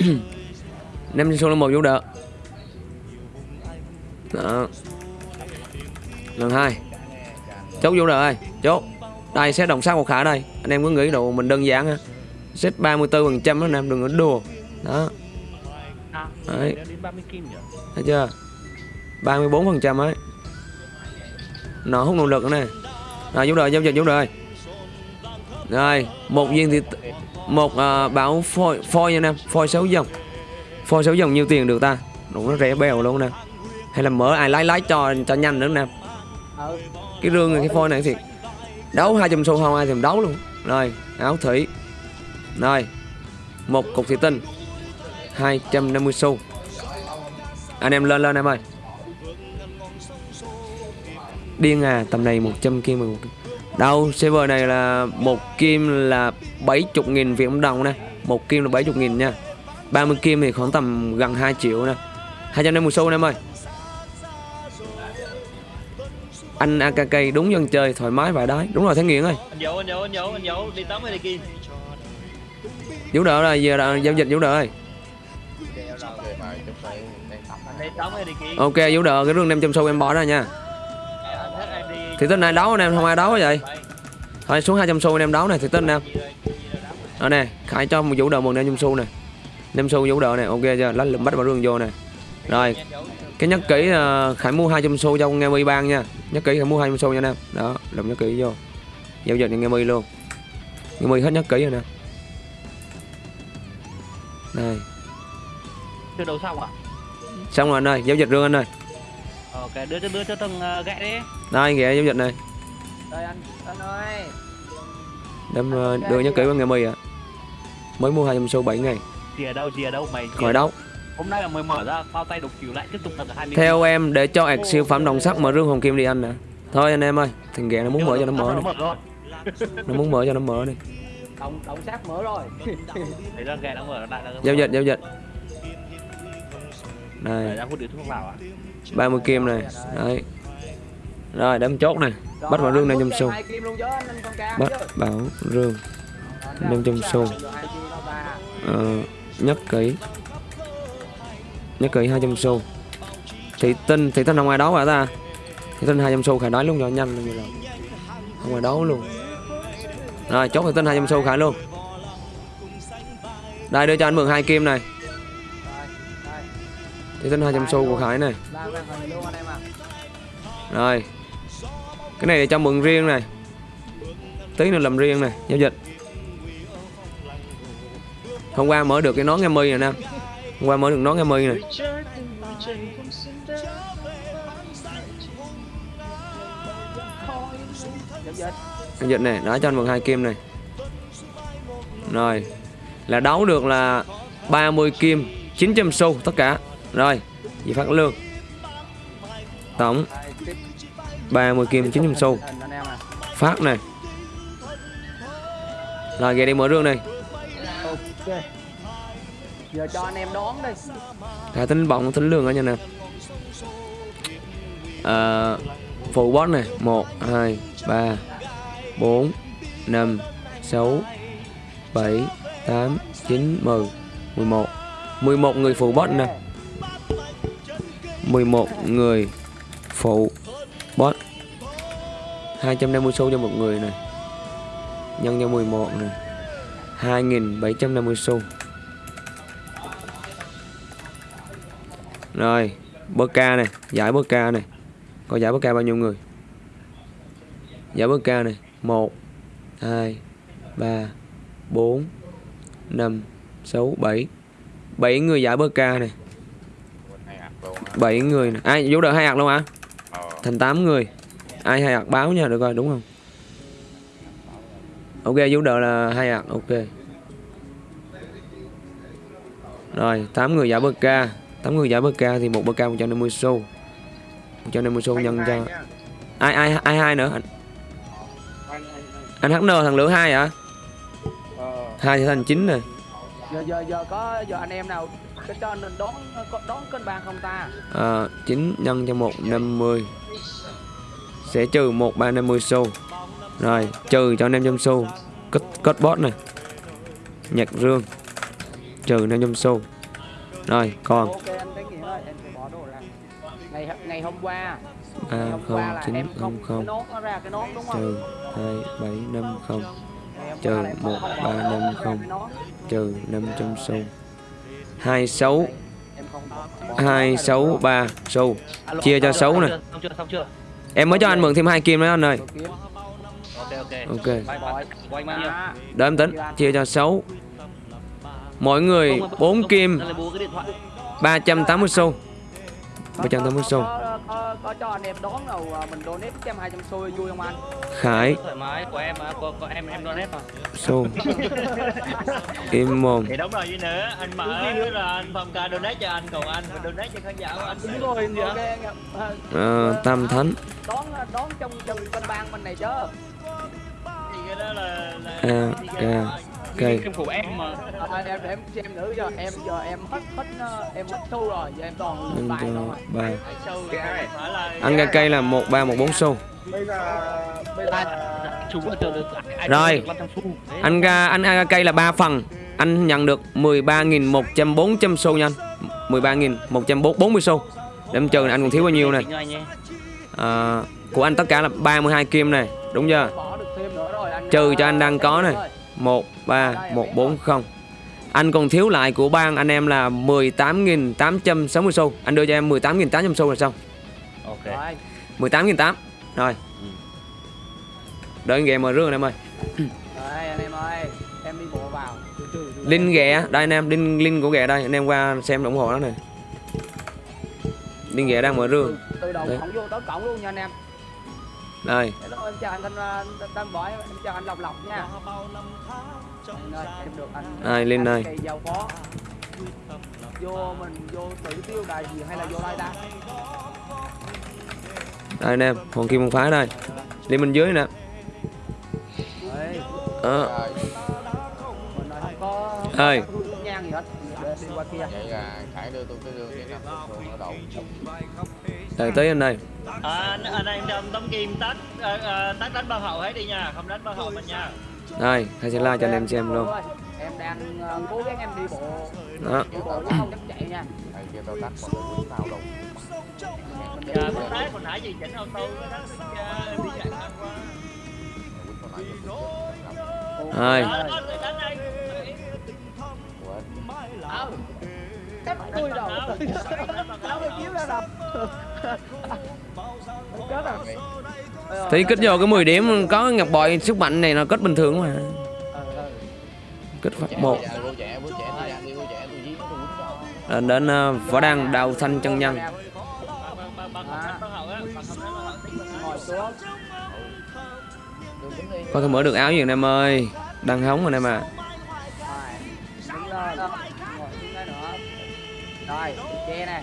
[SPEAKER 1] năm trăm xu là một vũ đỡ đó. Lần hai. Chốt vô đỡ ơi chốt. Đây sẽ đồng sát một khả đây. Anh em cứ nghĩ đồ mình đơn giản ha. Xếp 34 phần trăm anh em đừng có đùa. Đó. Đấy. thấy chưa? 34 phần trăm ấy. Nó hút nguồn lực nữa nè. Rồi vũ đỡ giao dịch vũ đỡ ơi Rồi, một viên thì một uh, báo phôi phôi nha nam, phôi sáu dòng. Phôi sáu dòng nhiêu tiền được ta? Đúng nó rẻ bèo luôn nè. Hay là mở ai lái lái cho cho nhanh nữa nè
[SPEAKER 4] ừ
[SPEAKER 1] Cái rương này cái phôi này thì đấu 200 xu không ai thèm đấu luôn. Rồi, áo thủy. Rồi. Một cục thủy tinh. 250 xu. Anh em lên lên em ơi. Điên à, tầm này 100 kia 11. Đâu, server này là một kim là 70 nghìn Việt Nam đồng nè. Một kim là 70 nghìn nha. 30 kim thì khoảng tầm gần 2 triệu nè. 250 xu em ơi. Anh AKK đúng dân chơi thoải mái vài đái. Đúng rồi Thái Nghiện ơi.
[SPEAKER 5] Anh dỗ anh dỗ anh dỗ anh dỗ đi tắm đi kim
[SPEAKER 1] Vũ đỡ rồi, giờ là giao dịch Vũ đỡ ơi. Ok Vũ đỡ cái rương 500 xu em bỏ ra nha Thì tính ai đấu anh em không ai đấu vậy? Thôi xuống 200 xu anh em đấu này thì tính anh em Đó nè Khải cho một Vũ đỡ một 500 xu nè 5 xu Vũ đỡ này ok chưa? Lách lụm bắt vào rương vô nè Rồi cái nhất kỹ ờ, Khải mua 200 xu cho nghe mi ban nha. Nhất kỹ Khải mua 200 xu nha anh em. Đó lụm nhất kỹ vô. Giao dịch nghe mi luôn. Nghe mi hết nhất kỹ rồi nè. Đây
[SPEAKER 2] chưa đấu xong à?
[SPEAKER 1] Xong rồi anh ơi Giao dịch rương anh ơi
[SPEAKER 2] ok đưa cho đưa cho thằng uh, gẹ đi.
[SPEAKER 1] Đây ghẹ giao dịch này.
[SPEAKER 4] Rồi anh anh ơi.
[SPEAKER 1] Đâm ờ, đưa nhất kỹ vào nghe mi à Mới mua 200 xu 7 ngày.
[SPEAKER 2] Gì ở đâu ở đâu mày
[SPEAKER 1] Khỏi
[SPEAKER 2] ở
[SPEAKER 1] đấu
[SPEAKER 2] hôm nay là mới mở ra bao tay đục chiều lại tiếp tục là 20
[SPEAKER 1] Theo em để cho ạc siêu phẩm đồng sắt mở rương hồng kim đi anh nè Thôi anh em ơi Thằng ghẹ nó muốn mở cho nó mở đi. Nó muốn mở cho nó mở đi.
[SPEAKER 4] Động động sát mở rồi.
[SPEAKER 2] Đấy là gẹ nó mở lại
[SPEAKER 1] Giao dịch giao dịch. Đây
[SPEAKER 2] ra hút điếu thuốc vào à
[SPEAKER 1] 30 kim này. Đấy. Rồi đấm chốt này. Bắt vào rương
[SPEAKER 4] anh
[SPEAKER 1] 500
[SPEAKER 4] muốn
[SPEAKER 1] xu. Bắt bảo rương
[SPEAKER 4] Rồi,
[SPEAKER 1] 500 xu. ờ, Nhất kỹ Nhất kỹ 200 xu. Thị tinh Thị tinh không ai đấu hả ta? Thị tinh 200 xu khải nói luôn cho nhanh luôn rồi Không ai đấu luôn. Rồi chốt thị tinh 200 xu khải luôn. Đây đưa cho anh mượn hai kim này. Thế thân 200 xu của Khải này. Rồi. Cái này để cho mượn riêng này. Tí nữa làm riêng này, Giao dịch. Hôm qua mở được cái nón nghe mi này nè Hôm qua mở được nón nghe mi này
[SPEAKER 4] giao dịch
[SPEAKER 1] Giao dịch này, Đó, cho anh mượn hai kim này. Rồi. Là đấu được là 30 kim 900 xu, tất cả. Rồi Gì phát lương. Tổng
[SPEAKER 4] Rồi, tiếp
[SPEAKER 1] 30 kim 900 xu. Phát này. Rồi ghé đi mở rương này.
[SPEAKER 4] Ok. Giờ cho anh em đón đi.
[SPEAKER 1] Khải tính bọng tính lương ở nha nè. À, Phụ boss này. 1, 2, 3, 4, 5, 6, 7, 8, 9, 10, 11 11 người phụ boss nè 11 người phụ boss 250 xu cho một người này. Nhân cho 11 này. 2750 xu Rồi Bơ ca này, Giải bơ ca này. Có giải bơ ca bao nhiêu người? Giải bơ ca này 1 2 3 4 5 6 7 7 người giải bơ ca này. 7 người. Ai vũ đỡ hai hạt luôn hả? Thành 8 người. Ai hai hạt báo nha được rồi đúng không? Ok vũ đỡ là hai hạt ok. Rồi 8 người giải bơ ca. 8 người giải bơ ca thì một bơ ca 150 xu. 150 xu nhân cho ai ai ai hai nữa? Anh anh HN thằng lửa hai hả? Hai thì thành chín này
[SPEAKER 4] giờ giờ giờ có giờ anh em nào cái cho nên đón đón kênh bàn không ta?
[SPEAKER 1] À, 9 nhân cho 150 sẽ trừ 1350 xu. Rồi trừ cho 500 xu. Cất cất bot này. Nhạc rương. Trừ 500 xu. Rồi còn.
[SPEAKER 4] Ok anh cái nghĩa ơi em phải bỏ đồ ra. Ngày ngày hôm qua.
[SPEAKER 1] Ba
[SPEAKER 4] hôm
[SPEAKER 1] không chín không
[SPEAKER 4] không
[SPEAKER 1] trừ hai bảy năm không. Trừ một, ba, năm, không. trừ 500 xu hai sáu.
[SPEAKER 4] Em không bỏ
[SPEAKER 1] hai sáu, ba xu Chia cho
[SPEAKER 2] 6
[SPEAKER 1] này. em mới cho anh mượn thêm hai kim nữa anh ơi.
[SPEAKER 2] Ok
[SPEAKER 5] ok.
[SPEAKER 1] Để em tính. Chia cho 6 mỗi người 4 kim. 380 xu 380 xu
[SPEAKER 4] có, có, có cho anh em đón đâu à, mình donate trăm hai trăm xu vui không anh?
[SPEAKER 1] Khải.
[SPEAKER 2] Thoải mái của em mà của, của em em donate mà.
[SPEAKER 1] Xu Im mồm
[SPEAKER 5] thì đúng rồi gì nữa. Anh mở là anh phong ca donate cho anh còn anh phải donate cho khán giả của anh.
[SPEAKER 2] Đúng rồi gì
[SPEAKER 4] ok
[SPEAKER 2] ạ
[SPEAKER 4] à,
[SPEAKER 1] Ờ, Tam Thánh.
[SPEAKER 4] đón đón trong trong bên bang bên này chứ.
[SPEAKER 5] Thì cái đó là là
[SPEAKER 1] A K K
[SPEAKER 2] Kim của em mà.
[SPEAKER 4] À, em để em xem nữa giờ em giờ em hết hết ờ, em hết xu rồi giờ em toàn
[SPEAKER 1] Nhân
[SPEAKER 4] bài rồi.
[SPEAKER 1] 3
[SPEAKER 5] Cái show là phải là
[SPEAKER 1] Ăn cây cây là 1314 xu
[SPEAKER 6] bây giờ bây
[SPEAKER 2] à,
[SPEAKER 6] giờ
[SPEAKER 2] ai
[SPEAKER 1] Rồi.
[SPEAKER 2] được 500 xu Đấy.
[SPEAKER 1] Anh ra anh ăn cây là 3 phần. Anh nhận được 13.100 400 xu nha anh. 13.140 xu Để em chờ anh còn thiếu bao nhiêu này? À, Của anh tất cả là 32 kim này. Đúng chưa? Trừ cho anh đang có này. 1 3 1 4 0 Anh còn thiếu lại của bang anh em là 18.860 xu. Anh đưa cho em 18.800 xu là xong.
[SPEAKER 5] Ok.
[SPEAKER 4] Rồi.
[SPEAKER 1] 18.800 Rồi. Đợi anh ghẹ mở rương anh em ơi.
[SPEAKER 4] Rồi anh em ơi. Em đi bộ vào. Từ từ từ từ.
[SPEAKER 1] Linh ghẹ. Đây anh em Linh, Linh của ghẹ đây. Anh em qua xem ủng hộ nó này Linh ghẹ đang mở rương.
[SPEAKER 4] Từ, đầu
[SPEAKER 1] Đấy.
[SPEAKER 4] cổng vô tới cổng luôn nha anh em
[SPEAKER 1] Đây
[SPEAKER 4] Hello, em chào anh Thanh Thanh Võ em chào anh Lộc Lộc nha. Anh ơi em được anh
[SPEAKER 1] Ai,
[SPEAKER 4] giao phó vô mình vô tự tiêu đài gì hay là vô đây ta?
[SPEAKER 1] Đây anh em Hoàng Kim Môn Phái đây. Liên bên dưới nè.
[SPEAKER 4] Ê,
[SPEAKER 1] Đó.
[SPEAKER 4] mình ơi, không có
[SPEAKER 1] Ơi.
[SPEAKER 4] không có nhang gì hết. Để đi qua kia.
[SPEAKER 3] Vậy là khải đưa tôi cái đường để nằm thường ở đậu
[SPEAKER 1] Đây tới anh đây
[SPEAKER 5] à, anh, anh em trong tấm kim tách à, à, tách đánh bao hậu hết đi nha không đánh bao hậu mình nha.
[SPEAKER 1] Đây Khai sẽ like cho anh em xem luôn.
[SPEAKER 4] Em đang ờ, cố gắng em đi bộ.
[SPEAKER 1] Đó.
[SPEAKER 4] Đi bộ chứ không dám chạy nha.
[SPEAKER 3] Thầy
[SPEAKER 5] Dạ, bữa nãy hồi nãy gì chỉnh ô tô đó đi chạy đánh đây
[SPEAKER 4] mặt tôi đâu? Áo cái chiếu ra đâu Chết rồi
[SPEAKER 1] Thì kích vô cái 10 điểm có ngọc bội sức mạnh này nó kết bình thường mà.
[SPEAKER 4] Ờ, ờ.
[SPEAKER 1] Kích phát một.
[SPEAKER 3] Cho
[SPEAKER 1] Đến, đến ờ, võ đăng đào thanh chân nhân. Có thể mở được áo gì anh em ơi? Đang hóng anh em à
[SPEAKER 4] rồi che nè.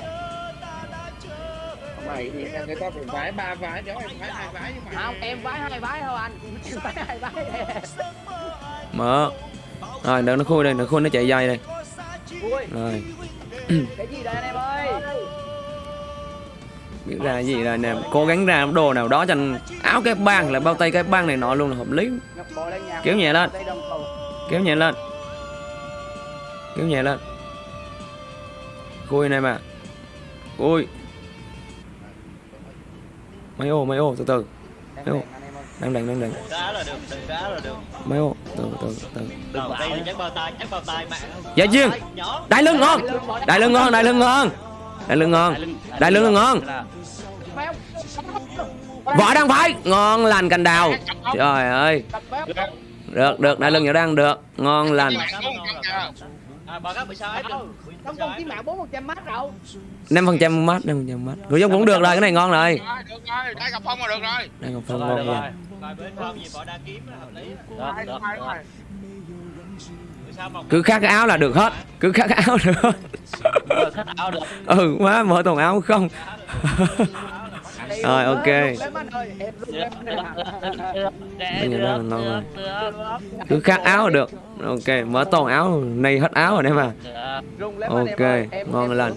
[SPEAKER 6] Mày thì người ta phải vái ba vái đó em vái hai vái nhưng mà.
[SPEAKER 4] Không em vái hai vái thôi anh. Em vái hai vái. Nè
[SPEAKER 1] Mở. Rồi đợi nó khui đây Nó khui nó chạy dây đây.
[SPEAKER 4] Ui
[SPEAKER 1] Rồi. (clears throat)
[SPEAKER 4] Cái gì đây anh em ơi?
[SPEAKER 1] Biết ra gì rồi anh em? Cố gắng ra đồ nào đó cho anh Áo cái băng là bao tay cái băng này nọ luôn là hợp lý. Kéo nhẹ lên. Kéo nhẹ lên. Kéo nhẹ lên Khui anh em à Khui Mấy ô mấy ô từ từ.
[SPEAKER 4] Em ơi
[SPEAKER 1] Đang đằng đang đằng
[SPEAKER 5] cá là được đừng cá là được.
[SPEAKER 1] Mấy ô từ từ từ.
[SPEAKER 5] Đầu tay là chắc bao tay chắc bao tay mẹ
[SPEAKER 1] Dạ chiên Đại lưng ngon. Đại lưng ngon. Đại lưng ngon Đại lưng ngon. Đại lưng ngon. Võ đang phải Ngon lành cành đào. Trời ơi. Được được. Đại lưng nhỏ đang được. Ngon lành
[SPEAKER 5] bà bị sao
[SPEAKER 4] công chí mạng 400 mát
[SPEAKER 1] 5% mát 5% mát. Rồi giống cũng được rồi cái này ngon rồi.
[SPEAKER 3] Rồi, được rồi đây gặp phong là được rồi.
[SPEAKER 1] Đây ngon Cứ khác cái áo là được hết. Cứ khác cái áo được hết.
[SPEAKER 2] Rồi, khát áo được.
[SPEAKER 1] Ừ má mở toàn áo không Rồi, ok. Bây giờ
[SPEAKER 2] Được,
[SPEAKER 1] đang ngon rồi. Cứ khác áo là được Ok mở toàn áo Này hết áo rồi đấy mà Ok, ngon
[SPEAKER 4] em-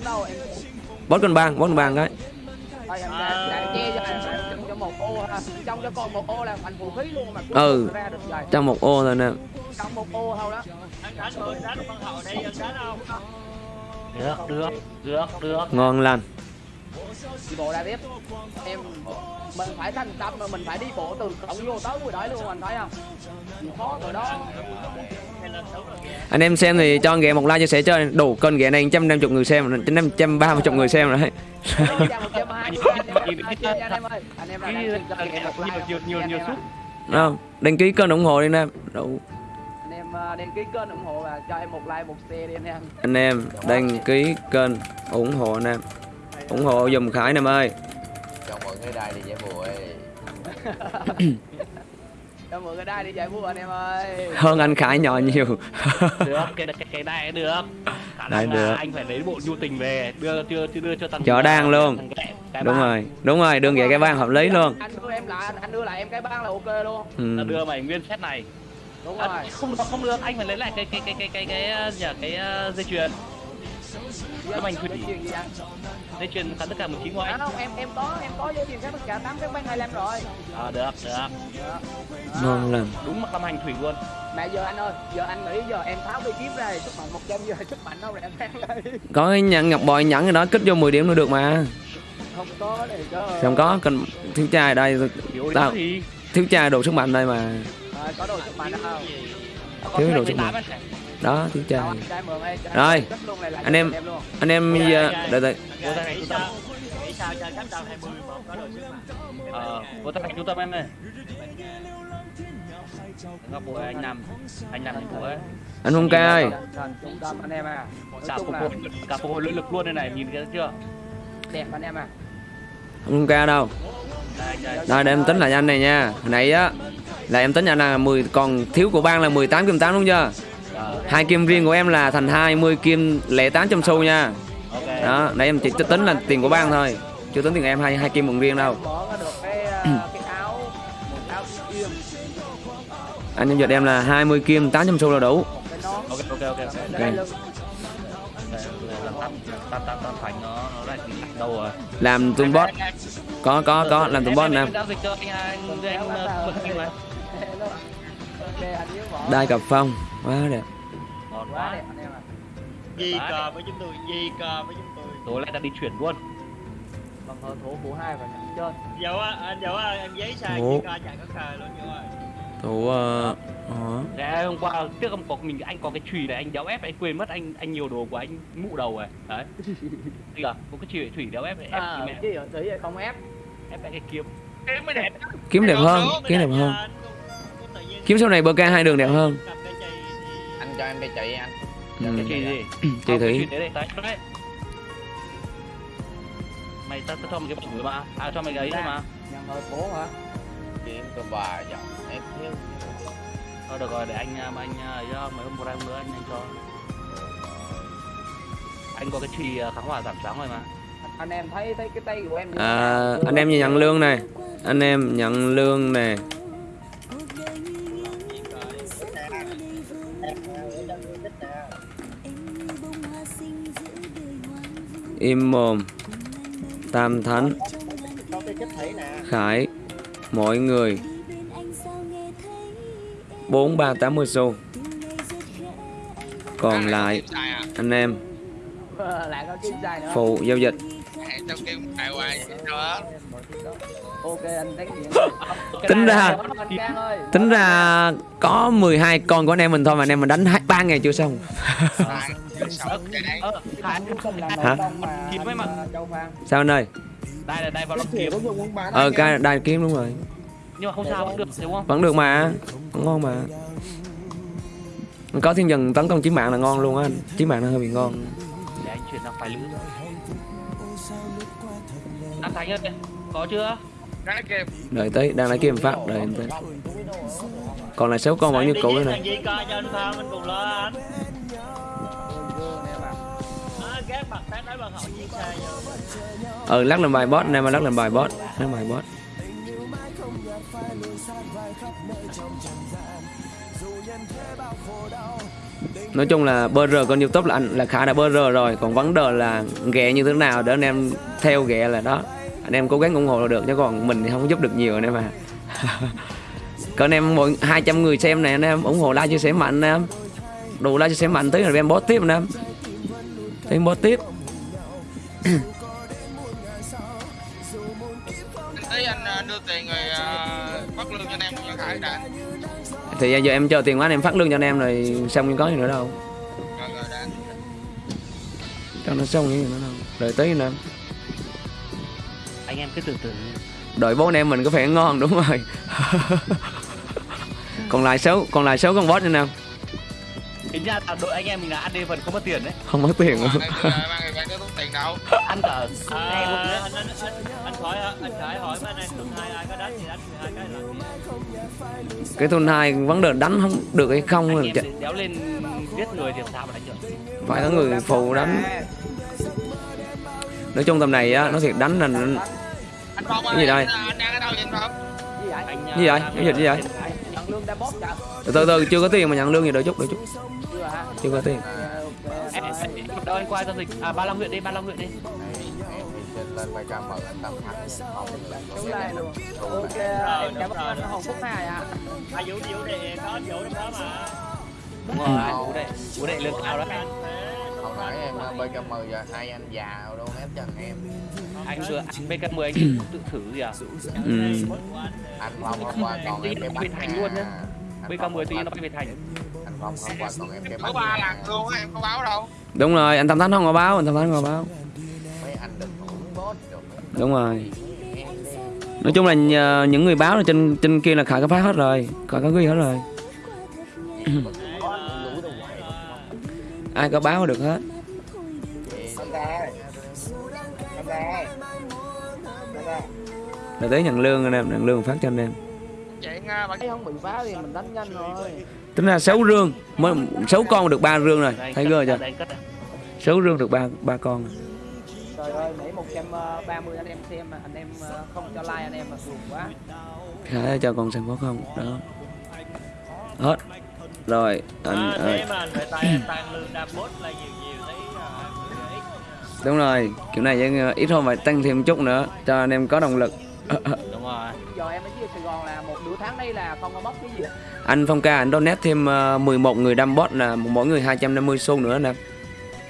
[SPEAKER 1] Bót con bang Bót con bang cái
[SPEAKER 4] Thôi em đã- đã che cho anh trong cho một ô ha. Trong cho con một ô là thành vũ khí luôn mà
[SPEAKER 1] Ừ. Trong một ô thôi nè
[SPEAKER 4] Trong một ô thôi đó.
[SPEAKER 2] được được được được
[SPEAKER 1] Ngon lành
[SPEAKER 4] Đi bộ ra tiếp. Em mình phải thành tâm mà mình phải đi bộ từ cổng vô tới ngoài đấy luôn anh thấy không? Khó rồi đó.
[SPEAKER 1] Anh em xem thì cho ghẹ một like chia sẻ cho đủ kênh ghẹ này 150 người xem 130 người xem rồi đấy (laughs) không đăng ký kênh ủng hộ đi em Đủ.
[SPEAKER 4] anh em ờ, đăng ký kênh ủng hộ và cho em một like một share đi anh em
[SPEAKER 1] anh em đăng ký kênh ủng hộ anh em ủng hộ dùm khải em ơi.
[SPEAKER 7] Cho mọi người đài đi giải bùa ơi
[SPEAKER 4] cho mọi người đây đi giải vui anh em ơi.
[SPEAKER 1] Hơn anh khải nhỏ nhiều.
[SPEAKER 2] Được cái cái cái này được. Khả
[SPEAKER 1] Đấy,
[SPEAKER 2] năng là
[SPEAKER 1] được.
[SPEAKER 2] anh phải lấy bộ nhu tình về đưa chưa chưa đưa cho thằng
[SPEAKER 1] Chó đang luôn.
[SPEAKER 2] cái- cái
[SPEAKER 1] đúng
[SPEAKER 2] ba.
[SPEAKER 1] rồi đúng rồi đừng vậy cái ban hợp lý luôn.
[SPEAKER 4] anh đưa em lại anh, đưa lại em cái băng là ok luôn.
[SPEAKER 1] Ừ.
[SPEAKER 2] đưa mày nguyên set này.
[SPEAKER 4] Đúng
[SPEAKER 2] à,
[SPEAKER 4] rồi.
[SPEAKER 2] không được không được anh phải lấy lại cái cái cái cái cái cái ờ, nhà cái ờ, dây chuyền Thủy.
[SPEAKER 4] Dây chuyền gì anh
[SPEAKER 2] dây chuyền khán tất cả một chín của
[SPEAKER 4] à,
[SPEAKER 2] anh
[SPEAKER 4] không em em có em có dây chuyền các tất cả tám cái băng 25 rồi.
[SPEAKER 2] À, được được.
[SPEAKER 1] Ngon lành.
[SPEAKER 2] Đúng mặt tâm hành thủy luôn.
[SPEAKER 4] Mà giờ anh ơi giờ anh nghĩ giờ em tháo cây kiếm ra sức mạnh 100 giờ (laughs) sức mạnh đâu rồi em đang đây
[SPEAKER 1] có cái nhận ngọc bội nhẫn cái đó kích vô 10 điểm nữa được mà.
[SPEAKER 4] Không có này cơ.
[SPEAKER 1] Không có cần thiếu trai đây
[SPEAKER 2] thiếu
[SPEAKER 1] Tao- thiếu trai đồ sức mạnh đây mà.
[SPEAKER 4] Rồi, có đồ sức mạnh không?
[SPEAKER 2] có
[SPEAKER 1] Thiếu đồ
[SPEAKER 2] tám anh.
[SPEAKER 1] đó
[SPEAKER 4] Đâu,
[SPEAKER 1] trai Rồi, anh em- anh em giờ đợi đợi.
[SPEAKER 2] Vô tay trung tâm.
[SPEAKER 5] Sao nghĩ sao cho cấp đầu 20 mà không có đồ sức mạnh
[SPEAKER 2] ờ tâm em này ngọc bội anh nằm anh nằm của
[SPEAKER 1] anh Phong ca ơi.
[SPEAKER 4] Anh em à.
[SPEAKER 2] Cả phục hồi cả phục hồi lưỡi lực luôn đây này nhìn cái chưa?
[SPEAKER 4] Đẹp anh em à.
[SPEAKER 1] Phong ca đâu?
[SPEAKER 2] Đây
[SPEAKER 1] để em tính lại anh này nha. Hồi nãy á là em tính anh là 10 còn thiếu của ban là 18 kim 8 đúng chưa
[SPEAKER 2] Ờ,
[SPEAKER 1] hai kim riêng của em là thành 20 kim lẻ 800 xu nha đó nãy em chỉ tính là tiền của ban thôi chưa tính tiền em hai hai kim một riêng đâu
[SPEAKER 4] ờ,
[SPEAKER 1] anh em giật em là 20 kim 800 xu là đủ
[SPEAKER 2] ok ok ok
[SPEAKER 1] làm tụi bot có có có làm tụi bot anh đai cặp phong quá đẹp.
[SPEAKER 2] Ngon
[SPEAKER 4] quá
[SPEAKER 2] quá
[SPEAKER 4] đẹp anh em à
[SPEAKER 5] gì cờ với chúng tôi gì cờ với chúng tôi
[SPEAKER 2] tối nay ta đi chuyển luôn.
[SPEAKER 4] Bằng hơi thổ của hai và nhận trên
[SPEAKER 5] dẫu á anh dẫu á em giấy sai gì cờ chạy có cờ luôn dẫu ơi
[SPEAKER 1] thủ ờ hả?
[SPEAKER 2] Thế hôm qua tiếc không có mình anh có cái chùy này anh đéo ép anh quên mất anh anh nhiều đồ của anh mụ đầu rồi. Đấy. (laughs) Thì à có cái chùy thủy đéo ép ép
[SPEAKER 4] à
[SPEAKER 2] mẹ.
[SPEAKER 4] chứ ở thủy không ép?
[SPEAKER 2] Ép cái kiếm.
[SPEAKER 3] Kiếm mới đẹp
[SPEAKER 1] kiếm đẹp hơn kiếm đẹp hơn kiếm sau này bơ ca hai đường đẹp hơn.
[SPEAKER 7] Anh cho em đi chạy anh.
[SPEAKER 1] Ừ. (clears throat)
[SPEAKER 2] cái chùy gì?
[SPEAKER 1] Chị
[SPEAKER 2] cái
[SPEAKER 1] thủy
[SPEAKER 2] đấy mày ta, ta cho mày cái rồi mà. À cho mày cái ấy thôi mà.
[SPEAKER 4] Nhận hơi phố hả?
[SPEAKER 7] Kiếm cơ bà giọng em thiếu
[SPEAKER 2] thôi được rồi để anh à, anh à, ấy cho mấy hôm một em nữa anh anh cho. Anh có cái chùy à, kháng hỏa giảm sáng rồi mà.
[SPEAKER 4] Anh em thấy thấy cái tay của em
[SPEAKER 1] à, anh em nhận lương này. Anh em nhận lương nè im mồm. Tam thánh khải. Mọi người. Bốn ba tám mươi xu. Còn lại
[SPEAKER 3] à?
[SPEAKER 1] anh em. (laughs) Phụ giao dịch. (laughs) Tính ra tính ra có 12 con của anh em mình thôi mà anh em mình đánh hai ba ngày chưa xong
[SPEAKER 3] cái
[SPEAKER 1] Hả?
[SPEAKER 2] kiếm
[SPEAKER 4] châu phan
[SPEAKER 1] sao anh ơi?
[SPEAKER 2] Đây là đây vào lòng kiếm.
[SPEAKER 1] ờ cái đai kiếm đúng rồi.
[SPEAKER 2] Nhưng mà không sao vẫn được đúng không?
[SPEAKER 1] Vẫn được mà. Vẫn ngon mà. Có thiên dần tấn công chiến mạng là ngon luôn á anh. Chiến mạng nó hơi bị ngon.
[SPEAKER 2] Để anh chuyển sang phái lữ. Anh Thành ơi có chưa?
[SPEAKER 1] Đợi tới đang lấy kiếm phát đợi em tới. còn lại sáu con vẫn như cũ nữa này ờ lắc làm bài boss này mà lắc làm bài boss lắc bài boss nói chung là bơ rờ con youtube là anh, là khá đã bơ rờ rồi, còn vấn đề là ghẹ như thế nào để anh em theo ghẹ là đó. Anh em cố gắng ủng hộ là được, chứ còn mình thì không giúp được nhiều anh em à. (laughs) Còn anh em mỗi 200 người xem này, anh em ủng hộ like chia sẻ mạnh anh em đủ like chia sẻ mạnh tới rồi em bot tiếp anh em thêm bot tiếp
[SPEAKER 3] tí anh ờ, đưa tiền rồi ờ, phát lương cho anh em cho khải đã.
[SPEAKER 1] Thì giờ em chờ tiền quá anh em phát lương cho anh em rồi xong có gì nữa đâu.
[SPEAKER 3] Rồi rồi đã.
[SPEAKER 1] Cho nó xong gì nữa đâu đợi tí anh em
[SPEAKER 2] anh em cứ từ từ
[SPEAKER 1] đợi bố anh em mình có phải ngon đúng rồi. (laughs) Còn lại sáu còn lại sáu con boss nữa nào
[SPEAKER 2] tính ra là đội anh em mình là ăn đi phần không mất tiền đấy.
[SPEAKER 1] Không có tiền.
[SPEAKER 3] Mà
[SPEAKER 1] luôn
[SPEAKER 3] tiền đâu.
[SPEAKER 2] Ăn cả luôn
[SPEAKER 5] anh, anh, anh, anh khỏi anh hỏi anh em tuần hai ai có đánh thì đánh 12 cái gì?
[SPEAKER 1] Cái thôn hai vấn đề đánh không? Được hay không?
[SPEAKER 2] Anh
[SPEAKER 1] là
[SPEAKER 2] em
[SPEAKER 1] chả-
[SPEAKER 2] thì đéo lên giết người thì làm sao mà đánh được?
[SPEAKER 1] Phải có người phụ đánh. Nói chung tầm này á nó thiệt đánh là
[SPEAKER 3] anh phong
[SPEAKER 1] Cái gì đây?
[SPEAKER 3] anh đang ở đâu vậy anh phong?
[SPEAKER 4] Gì vậy?
[SPEAKER 2] Anh
[SPEAKER 1] Gì vậy? Cái gì vậy?
[SPEAKER 4] Nhận lương đã bóp chặt
[SPEAKER 1] từ từ từ chưa có tiền mà nhận lương gì đợi chút đợi chút.
[SPEAKER 4] Chưa
[SPEAKER 1] chưa có tiền.
[SPEAKER 4] Ok.
[SPEAKER 2] em, em, đâu anh qua giao dịch? À ba long huyện đi ba long huyện đi.
[SPEAKER 7] Lên vai cam mời anh tâm thắng không là
[SPEAKER 4] Đúng
[SPEAKER 7] này
[SPEAKER 4] ok
[SPEAKER 7] này.
[SPEAKER 4] em cảm ơn anh hồng phúc hai ạ.
[SPEAKER 5] Ai vũ vũ thì có vũ đó mà.
[SPEAKER 2] Đúng rồi bố đệ bố đệ lương cao đó
[SPEAKER 7] hồi nãy em ờ, vai cam mời giờ hai anh già luôn ép chân em.
[SPEAKER 2] Anh vừa anh bk 10 anh tự thử gì à?
[SPEAKER 1] Ừ.
[SPEAKER 7] anh phong hôm qua còn em cái bánh
[SPEAKER 2] thành luôn
[SPEAKER 7] Phong
[SPEAKER 2] 10 tí
[SPEAKER 7] hôm
[SPEAKER 2] nó về thành.
[SPEAKER 7] Anh phong hôm qua còn em cái
[SPEAKER 3] có
[SPEAKER 7] bánh
[SPEAKER 3] ba
[SPEAKER 7] nhà.
[SPEAKER 3] lần luôn á em có báo đâu.
[SPEAKER 1] Đúng rồi anh tâm thánh không có báo anh tâm thánh không có báo.
[SPEAKER 7] Mấy anh đừng rồi mấy
[SPEAKER 1] đúng rồi. Nói chung là những người báo là trên trên kia là khải có phát hết rồi khải có ghi hết rồi ai có báo được hết. Là tới nhận lương anh em nhận lương phát cho anh em.
[SPEAKER 3] Chuyện bạn
[SPEAKER 4] thấy không? Bị phá thì mình đánh nhanh rồi.
[SPEAKER 1] Tính ra sáu rương mới sáu con được ba rương rồi. Thấy
[SPEAKER 2] cất
[SPEAKER 1] chưa? Sáu rương được ba ba con. Rồi.
[SPEAKER 4] trời ơi nãy 130 anh em xem mà anh em ờ, không cho like anh em mà buồn quá.
[SPEAKER 1] Khải cho con xem có không? Đó. Hết rồi anh
[SPEAKER 5] à,
[SPEAKER 1] ơi
[SPEAKER 5] mà anh phải tay (clears throat) tăng lương đam bốt là nhiều nhiều thấy à, ít.
[SPEAKER 1] Đúng rồi kiểu này chứ ít thôi phải tăng thêm chút nữa cho anh em có động lực. (clears throat)
[SPEAKER 2] Đúng rồi.
[SPEAKER 4] Giờ em ở dưới Sài Gòn là một nửa tháng đây là không có bóc cái gì
[SPEAKER 1] anh Phong ca anh donate thêm ờ, 11 người đam bot là mỗi người 250 xu nữa nè.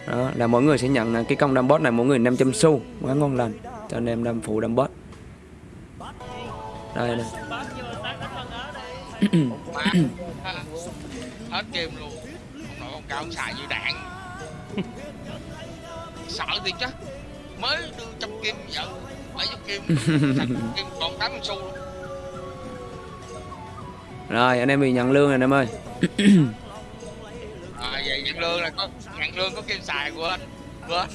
[SPEAKER 1] Đó là mỗi người sẽ nhận ờ, cái công đam bot này mỗi người 500 xu quá ngon lành cho anh em đam phụ đam bot đây đây (clears throat)
[SPEAKER 5] con
[SPEAKER 3] hết game luôn. Nội ông cao xài như đạn. Sợ thì chắc mới đưa trăm kim giờ bảy trăm kim kim còn tám xu luôn.
[SPEAKER 1] Rồi anh em bị nhận lương rồi anh em ơi.
[SPEAKER 3] À, vậy nhận lương là có nhận lương có kim xài của anh. Quên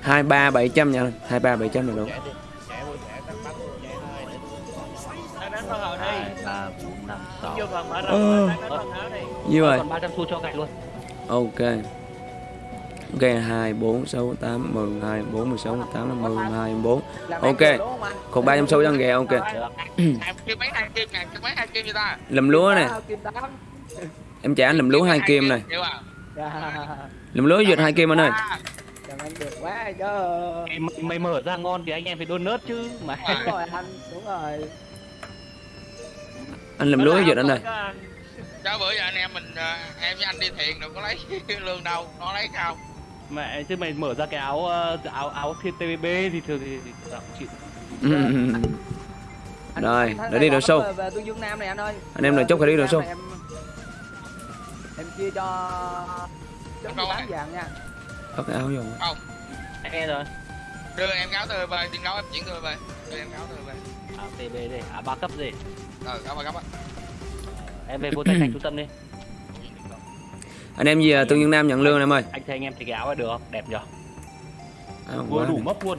[SPEAKER 1] hai ba bảy trăm nha hai ba bảy trăm là đúng
[SPEAKER 5] con hậu đi
[SPEAKER 2] ba bốn năm sáu.
[SPEAKER 1] Ờ. rồi
[SPEAKER 2] còn 300 xu cho gạch luôn.
[SPEAKER 1] Ok. Ok hai bốn sáu tám mười hai bốn mười sáu mười tám mười hai bốn. Ok. còn ba trăm xu cho ghè ok.
[SPEAKER 3] Hai hai hai
[SPEAKER 1] lùm lúa này
[SPEAKER 4] Ba,
[SPEAKER 1] em trả anh lùm lúa hai kim này.
[SPEAKER 4] Dạ,
[SPEAKER 1] lùm lúa duyệt hai kim anh ơi.
[SPEAKER 4] Làm ăn được quá chứ.
[SPEAKER 2] Mày, mày mở ra ngon thì anh em phải đôn nớt chứ mà.
[SPEAKER 4] Đúng rồi anh đúng rồi
[SPEAKER 1] anh lùm lúa duyệt anh ơi.
[SPEAKER 3] Chứ bữa giờ anh em mình ờ, em với anh đi thiền đâu có lấy (laughs) lương đâu nó lấy không?
[SPEAKER 2] Mẹ chứ mày mở ra cái áo ờ, áo áo thiên TVB thì thường thì, thì tao cũng chịu.
[SPEAKER 4] Anh-
[SPEAKER 1] Rồi,
[SPEAKER 4] anh thấy
[SPEAKER 1] để đi
[SPEAKER 4] là
[SPEAKER 1] đồ sâu.
[SPEAKER 4] về- về Tương Dương Nam này anh ơi.
[SPEAKER 1] Anh em đợi chút phải đi
[SPEAKER 4] Nam
[SPEAKER 1] sâu.
[SPEAKER 4] em chia cho tám
[SPEAKER 3] ai.
[SPEAKER 4] vàng nha.
[SPEAKER 1] Có cái áo vô.
[SPEAKER 3] Không.
[SPEAKER 2] Nghe rồi.
[SPEAKER 3] Đưa em cáo từ về tiền đấu em chuyển từ về. Đưa em cáo từ về.
[SPEAKER 2] Áo TB đây à ba cấp gì
[SPEAKER 3] ờ cáo bà cáo á
[SPEAKER 2] em về vô tay thành trung tâm đi.
[SPEAKER 1] Anh em gì à, Tương Dương Nam nhận lương em ơi.
[SPEAKER 2] Anh thấy anh em thì cái áo được không? Đẹp nhở?
[SPEAKER 1] Áo
[SPEAKER 2] vừa đủ mấp luôn.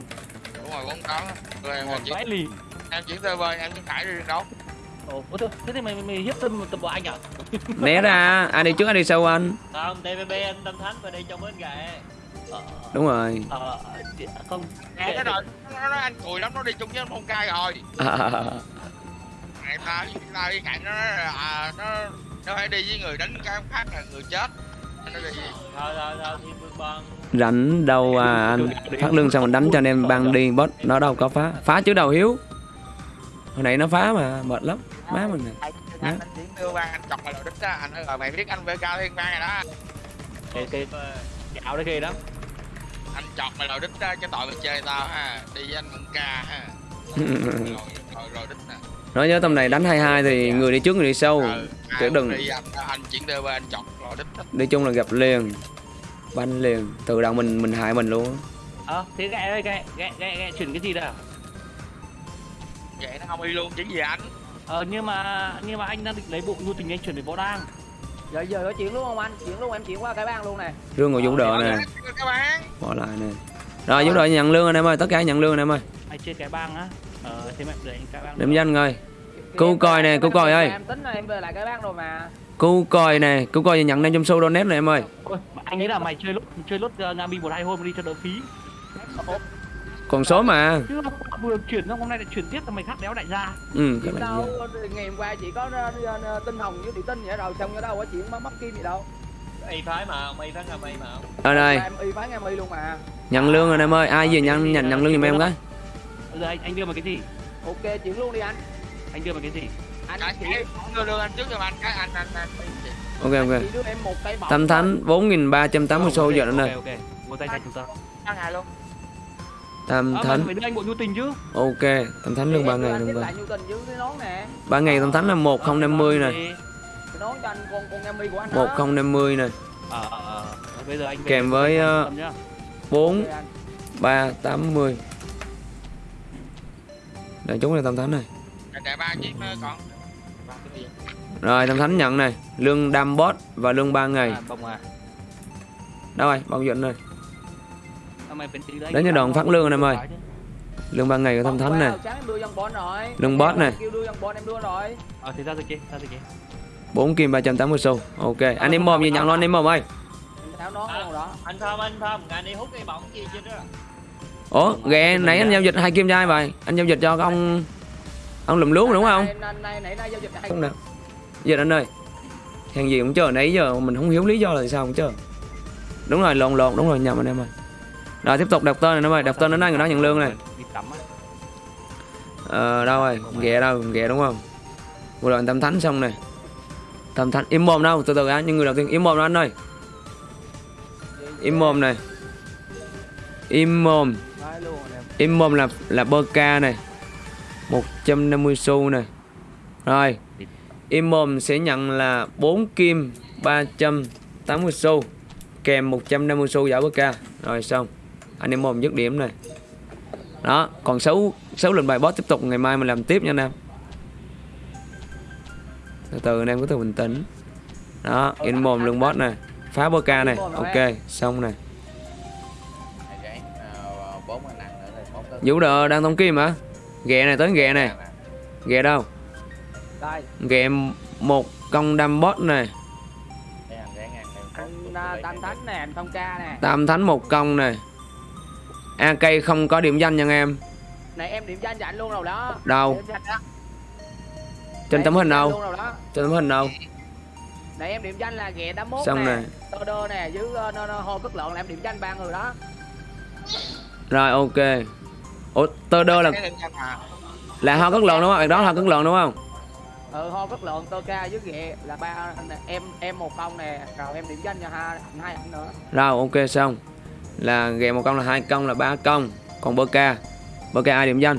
[SPEAKER 3] Đúng rồi bốn đó đưa em chuyển
[SPEAKER 2] lì.
[SPEAKER 3] em chuyển từ về em chuyển thải đi
[SPEAKER 2] ồ ôi thôi thế thì mày mày, mày hiếp tâm tập bộ anh à
[SPEAKER 1] Né ra Ai đi trước ai đi sau anh?
[SPEAKER 5] Không TVB anh Tâm Thánh phải đi trong bến gậy
[SPEAKER 2] ờ,
[SPEAKER 1] Đúng rồi.
[SPEAKER 2] Ờ, không
[SPEAKER 3] à, cái rồi nó nói anh cùi lắm nó đi chung với anh phong cai rồi.
[SPEAKER 1] à, à, à.
[SPEAKER 3] Này ta ta đi cạnh nó à, nó nó phải đi với người đánh cái khác là người chết. Nó đi.
[SPEAKER 5] Thôi thôi thôi vương bon
[SPEAKER 1] Rảnh đâu à anh? Phát lương xong mình đánh cho anh em băng đi Bot nó đâu có phá. Phá chứ đâu hiếu. Hồi nãy nó phá mà mệt lắm. Má mình này
[SPEAKER 3] anh đưa anh chọc mày đầu đích á anh nói rồi mày biết anh VK thiên ban rồi đó.
[SPEAKER 2] Cái cái cái áo đấy ghê lắm
[SPEAKER 3] anh chọc mày đầu đích á cái tội mày chơi tao ha đi với anh mộng ca ha. Rồi (laughs) rồi rồi đích nè
[SPEAKER 1] Nói nhớ tầm này đánh 22 thì người đi trước người đi sau. Chứ
[SPEAKER 3] ai
[SPEAKER 1] đừng.
[SPEAKER 3] đi
[SPEAKER 1] chung là gặp liền. Banh liền. Từ đầu mình mình hại mình luôn.
[SPEAKER 2] Ờ thế gẹ ơi gẹ gẹ gẹ gẹ chuyển cái gì đâu
[SPEAKER 3] vậy nó không đi luôn chứ gì anh.
[SPEAKER 2] Ờ nhưng mà nhưng mà anh đang định lấy bộ nhu tình anh chuyển về võ đang.
[SPEAKER 4] giờ giờ có chuyển luôn không anh? Chuyển luôn em chuyển qua cái bang luôn nè.
[SPEAKER 1] Rương ngồi vũ đỡ nè. bỏ lại nè rồi vũ đỡ nhận lương anh em ơi tất cả nhận lương anh em ơi
[SPEAKER 2] Anh chơi cái bang á. Ờ thế mẹ để anh cái bang.
[SPEAKER 1] điểm danh Cô
[SPEAKER 4] em-
[SPEAKER 1] coi nè, cô coi ơi.
[SPEAKER 4] em tính là em về lại cái bang rồi mà
[SPEAKER 1] cứu coi nè cứu coi nhận 500 xu donate này em ơi
[SPEAKER 2] Ôi, anh nghĩ là mày chơi lúc chơi lúc uh, Ngami một hai hôm đi cho đỡ phí.
[SPEAKER 1] còn số mà
[SPEAKER 2] vừa chuyển xong hôm nay lại chuyển tiếp là mày khác đéo đại gia.
[SPEAKER 1] ừ
[SPEAKER 4] đâu ngày hôm qua chỉ có ờ, ờ, tinh hồng với địa tinh vậy rồi xong cái đâu có chuyện mất kim gì đâu
[SPEAKER 5] y phái mà ông y phái ngầm y mà ông.
[SPEAKER 1] Ở đây.
[SPEAKER 4] Em y phán em y luôn mà.
[SPEAKER 1] Nhận lương rồi em ơi. Ai vừa nhận nhận nhận lương giùm em cái.
[SPEAKER 2] Giờ anh anh đưa mày cái gì?
[SPEAKER 4] ok chuyển luôn đi anh.
[SPEAKER 2] Anh đưa mày cái gì?
[SPEAKER 4] anh chỉ
[SPEAKER 3] cái đưa đưa anh trước cho anh cái anh anh anh
[SPEAKER 1] ok
[SPEAKER 4] anh
[SPEAKER 1] ok
[SPEAKER 4] một
[SPEAKER 1] tâm thánh 4.380 xu giờ nữa
[SPEAKER 2] Ok
[SPEAKER 1] nè.
[SPEAKER 2] ok. Một tay cho chúng ta.
[SPEAKER 3] ăn ngày luôn.
[SPEAKER 1] Tâm
[SPEAKER 2] À,
[SPEAKER 1] thánh
[SPEAKER 2] phải đưa anh bộ nhu tình chứ.
[SPEAKER 1] ok tâm thánh lương ba ngày
[SPEAKER 4] anh
[SPEAKER 1] lương ba.
[SPEAKER 4] nón nè.
[SPEAKER 1] Ba ngày tâm thánh là 1050 nè.
[SPEAKER 4] Cái nón cho anh con con em y của anh đó
[SPEAKER 1] 1050 nè
[SPEAKER 2] Ờ ờ ờ. Bây giờ anh về
[SPEAKER 1] Kèm với, ờ,
[SPEAKER 2] nhá.
[SPEAKER 1] 4
[SPEAKER 4] Ok anh.
[SPEAKER 1] 380 Đây chúng là tâm thánh này
[SPEAKER 3] ba còn Ba cái gì?
[SPEAKER 1] Rồi tâm thánh nhận này Lương đam boss và lương 3 ngày
[SPEAKER 2] À, bông à.
[SPEAKER 1] Đâu rồi này
[SPEAKER 2] À, tí nữa anh
[SPEAKER 1] Đến đoàn
[SPEAKER 2] làm
[SPEAKER 1] phát lương anh em ơi. Lương 3 ngày của
[SPEAKER 4] Hôm
[SPEAKER 1] thánh này
[SPEAKER 4] rồi
[SPEAKER 1] Lương boss nè.
[SPEAKER 4] kêu đưa dân bon em đưa rồi
[SPEAKER 2] Ờ thì ra rồi kia, ra rồi kia.
[SPEAKER 1] 4 kim 380 xu. Ok anh em mồm gì nhận luôn anh em mồm ơi
[SPEAKER 5] anh thơm anh thơm ngày đi hút cây bọng gì chứ đó.
[SPEAKER 1] Ủa ghẹ nãy anh giao dịch hai kim trai vậy. Anh giao dịch cho cái ông Ông lùm lúa đúng không?
[SPEAKER 4] Nay- nay nay nay
[SPEAKER 1] Không nào Giờ anh ơi Hàng gì cũng chờ nãy giờ mình không hiểu lý do là sao cũng chờ. Đúng rồi lộn lộn đúng rồi nhầm anh em ơi. Rồi tiếp tục đọc tên này em ơi. Đọc tên đến đây người đó nhận lương này. Ờ đâu rồi? Ghẹ đâu ghẹ đúng không? Vừa rồi anh tâm thánh xong này thầm thắn im mồm nào từ từ á những người đầu tiên im mồm đó anh ơi. Im mồm này. Im mồm. Im mồm là là bơ ca này 150 xu này. Rồi. Im mồm sẽ nhận là 4 kim 380 xu Kèm 150 xu giả bơ ca Rồi xong. Anh im mồm dứt điểm này. Đó Còn 6, 6 lệnh bài boss tiếp tục Ngày mai mình làm tiếp nha anh em. Từ từ anh em cứ từ bình tĩnh. Đó Im mồm lương boss này. Phá bơ ca này. Ok xong này.
[SPEAKER 7] Này cái bốn anh ăn nữa thì bốn tới
[SPEAKER 1] Vũ đờ đang tống kim hả? Ghẹ này tới ghẹ này. Ghẹ đâu?
[SPEAKER 4] Đây.
[SPEAKER 1] Ghẹ một công đâm boss này.
[SPEAKER 4] À, tam thánh nè anh thông ca nè.
[SPEAKER 1] Tam thánh một công này. AK không có điểm danh nha anh em.
[SPEAKER 4] Này em điểm danh cho anh luôn rồi đó.
[SPEAKER 1] Đâu?
[SPEAKER 4] Điểm danh đó.
[SPEAKER 1] Trên tấm hình đâu Trên tấm hình đâu
[SPEAKER 4] này em điểm danh là ghẹ 81
[SPEAKER 1] Xong
[SPEAKER 4] nè tơ đơ nè với uh, no, no, hô cất lợn là em điểm danh ba người đó.
[SPEAKER 1] Rồi ok. Ủa tơ đơ là là ho cất lợn đúng không? Bạn đó là ho cất lợn đúng không?
[SPEAKER 4] Ừ hô cất lợn tơ ca với ghẹ là ba em em một công nè rồi em điểm danh cho hai hai anh nữa.
[SPEAKER 1] Rồi ok xong. Là ghẹ một công là hai công là ba công Còn bơ ca. Bơ ca ai điểm danh?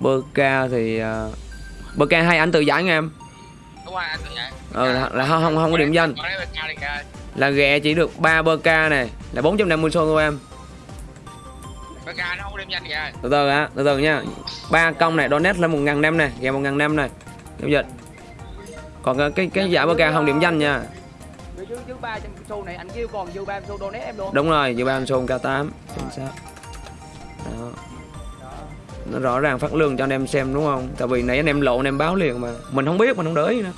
[SPEAKER 1] Bơ ca thì uh, Bơ ca hai anh tự giải nha em.
[SPEAKER 3] Đúng rồi anh tự vậy
[SPEAKER 1] Ừ là, là không, không, không có điểm danh. Là ghẹ chỉ được 3 bơ ca này Là 450 xu thôi em.
[SPEAKER 3] Ca nó không có điểm danh kìa.
[SPEAKER 1] Từ từ á từ từ nha. Ba công này donate là một ngàn năm này ghé một ngàn năm này. Giao dịch. Còn cái cái, giả bơ ca không điểm danh nha.
[SPEAKER 4] Chứ ba trăm xu này anh kêu còn dư ba trăm xu donate em luôn.
[SPEAKER 1] Đúng rồi dự ban xôn k 8 chính xác. Đó nó rõ ràng phát lương cho anh em xem đúng không? Tại vì nãy anh em lộ anh em báo liền mà. Mình không biết mình không để ý nữa.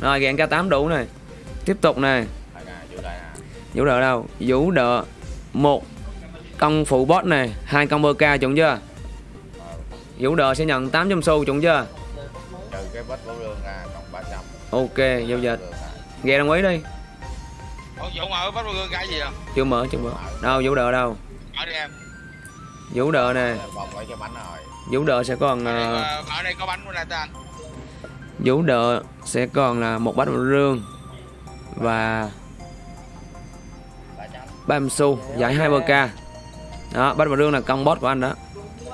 [SPEAKER 1] Rồi gạn k 8 đủ này. Tiếp tục này. Vũ đỡ đâu? Vũ đỡ một. Công phụ boss này. Hai công bơ ca chuẩn chưa? Vũ đỡ sẽ nhận 800 xu chuẩn chưa?
[SPEAKER 7] Trừ cái bách bảo lương ra còn 300
[SPEAKER 1] ok giao dịch. Nghe đồng ý đi.
[SPEAKER 3] Ủa gì à
[SPEAKER 1] chưa mở chưa mở. Đâu vũ đỡ đâu?
[SPEAKER 3] Ở đi em
[SPEAKER 1] vũ đỡ nè.
[SPEAKER 7] Bánh rồi.
[SPEAKER 1] Vũ đỡ sẽ còn
[SPEAKER 3] ở đây,
[SPEAKER 1] ờ,
[SPEAKER 3] có- ở đây có bánh của anh.
[SPEAKER 1] Vũ đỡ sẽ còn là một bát rương và
[SPEAKER 7] 300
[SPEAKER 1] 30 xu giải hai bơ ca. Đó bát rương là công boss của anh đó.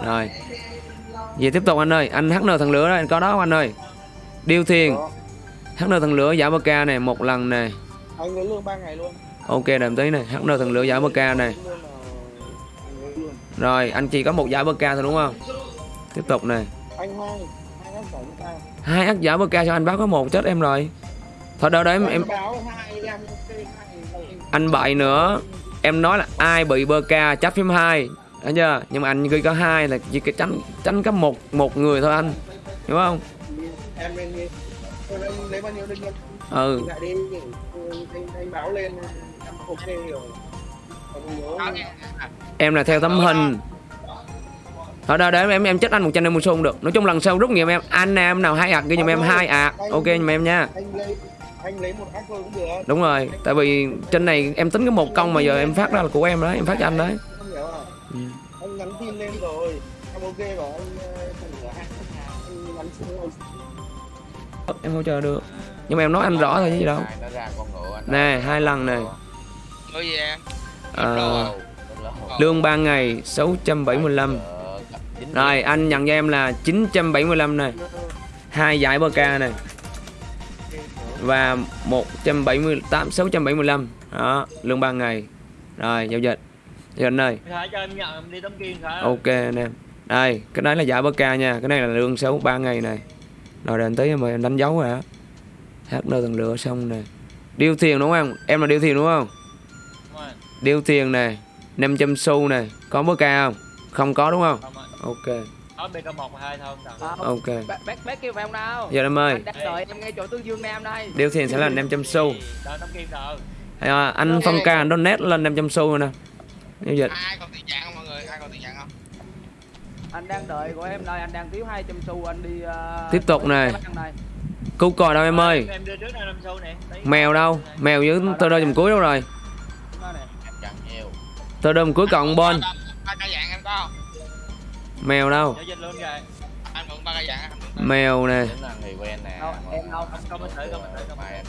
[SPEAKER 1] Rồi. Về tiếp tục anh ơi anh HN thằng lửa đó anh có đó không anh ơi? Điêu thiền. HN thằng lửa giải bơ ca này một lần này.
[SPEAKER 6] Anh lấy lương 3 ngày luôn.
[SPEAKER 1] Ok đợi một tí này. HN thằng lửa giải bơ ca này rồi anh chỉ có một giải bơ ca thôi đúng không? Tiếp tục này
[SPEAKER 6] anh hai hai ác giải bơ ca
[SPEAKER 1] hai ác giả bơ ca cho anh báo có một chết em rồi. Thôi đâu đấy em, em anh bậy nữa. Em nói là ai bị bơ ca chấp phím hai. Thấy chưa? Nhưng mà anh ghi có hai là chỉ cái tránh tránh có một một người thôi anh. Hiểu không?
[SPEAKER 6] Em lấy bao nhiêu
[SPEAKER 1] ừ.
[SPEAKER 6] Anh, anh báo lên em ok rồi
[SPEAKER 1] em là theo tấm hình. thôi đâu để em em chết anh mươi xu không được. Nói chung lần sau rút nghiệm em anh em nào hai ạc ghi giùm em hai ạc. Ok giùm em nha.
[SPEAKER 6] anh lấy anh lấy một ác thôi cũng được.
[SPEAKER 1] Đúng rồi tại vì trên này em tính có một công mà giờ em phát ra là của em đấy em phát cho anh đấy.
[SPEAKER 6] Không hiểu
[SPEAKER 1] Ừ.
[SPEAKER 6] anh nhắn tin lên rồi. Em ok anh ờ, ở anh nhắn
[SPEAKER 1] em hỗ trợ được. Nhưng mà em nói anh rõ thôi chứ gì đâu.
[SPEAKER 7] Ai nó ra con ngựa anh
[SPEAKER 1] nè hai lần nè Ờ, lương 3 ngày 675 rồi anh nhận cho em là 975 này. Hai giải bơ ca này. Và 178 675 đó lương 3 ngày. Rồi giao dịch. Giao dịch ơi
[SPEAKER 5] kim Khải
[SPEAKER 1] ok anh em. Đây cái đấy là giải bơ ca nha. Cái này là lương xấu 3 ngày này. Rồi đền tí mà em đánh dấu rồi á hát nơi tầng lửa xong nè điêu thiền đúng không? Em là điêu thiền đúng không điêu thiền này 500 xu này có bơ ca không? Không có đúng không?
[SPEAKER 5] Không
[SPEAKER 1] ok.
[SPEAKER 5] Có BK1 và 2 thôi không cần
[SPEAKER 1] ok.
[SPEAKER 4] bác bác bác kêu không đâu?
[SPEAKER 1] Giờ em ơi.
[SPEAKER 4] Đợi em ngay chỗ tương dương nam đây.
[SPEAKER 1] Điêu thiền sẽ là 500 xu. À, anh phong ca anh donate lên 500 xu rồi nè
[SPEAKER 3] Ai còn tiền trạng không mọi người? Ai còn tiền trạng không?
[SPEAKER 4] anh đang đợi của em đây anh đang thiếu 200 xu anh đi ờ,
[SPEAKER 1] Tiếp tục này. cứu còi đâu em ơi?
[SPEAKER 5] Em đưa trước đây 5 xu nè. Đấy.
[SPEAKER 1] mèo đâu? Mèo với tơ đơ dùm cuối đâu rồi tơ đơ dùm cuối cộng bon
[SPEAKER 3] Ba cây dạng em có không?
[SPEAKER 1] mèo đâu? Mèo nè.
[SPEAKER 4] Em
[SPEAKER 7] em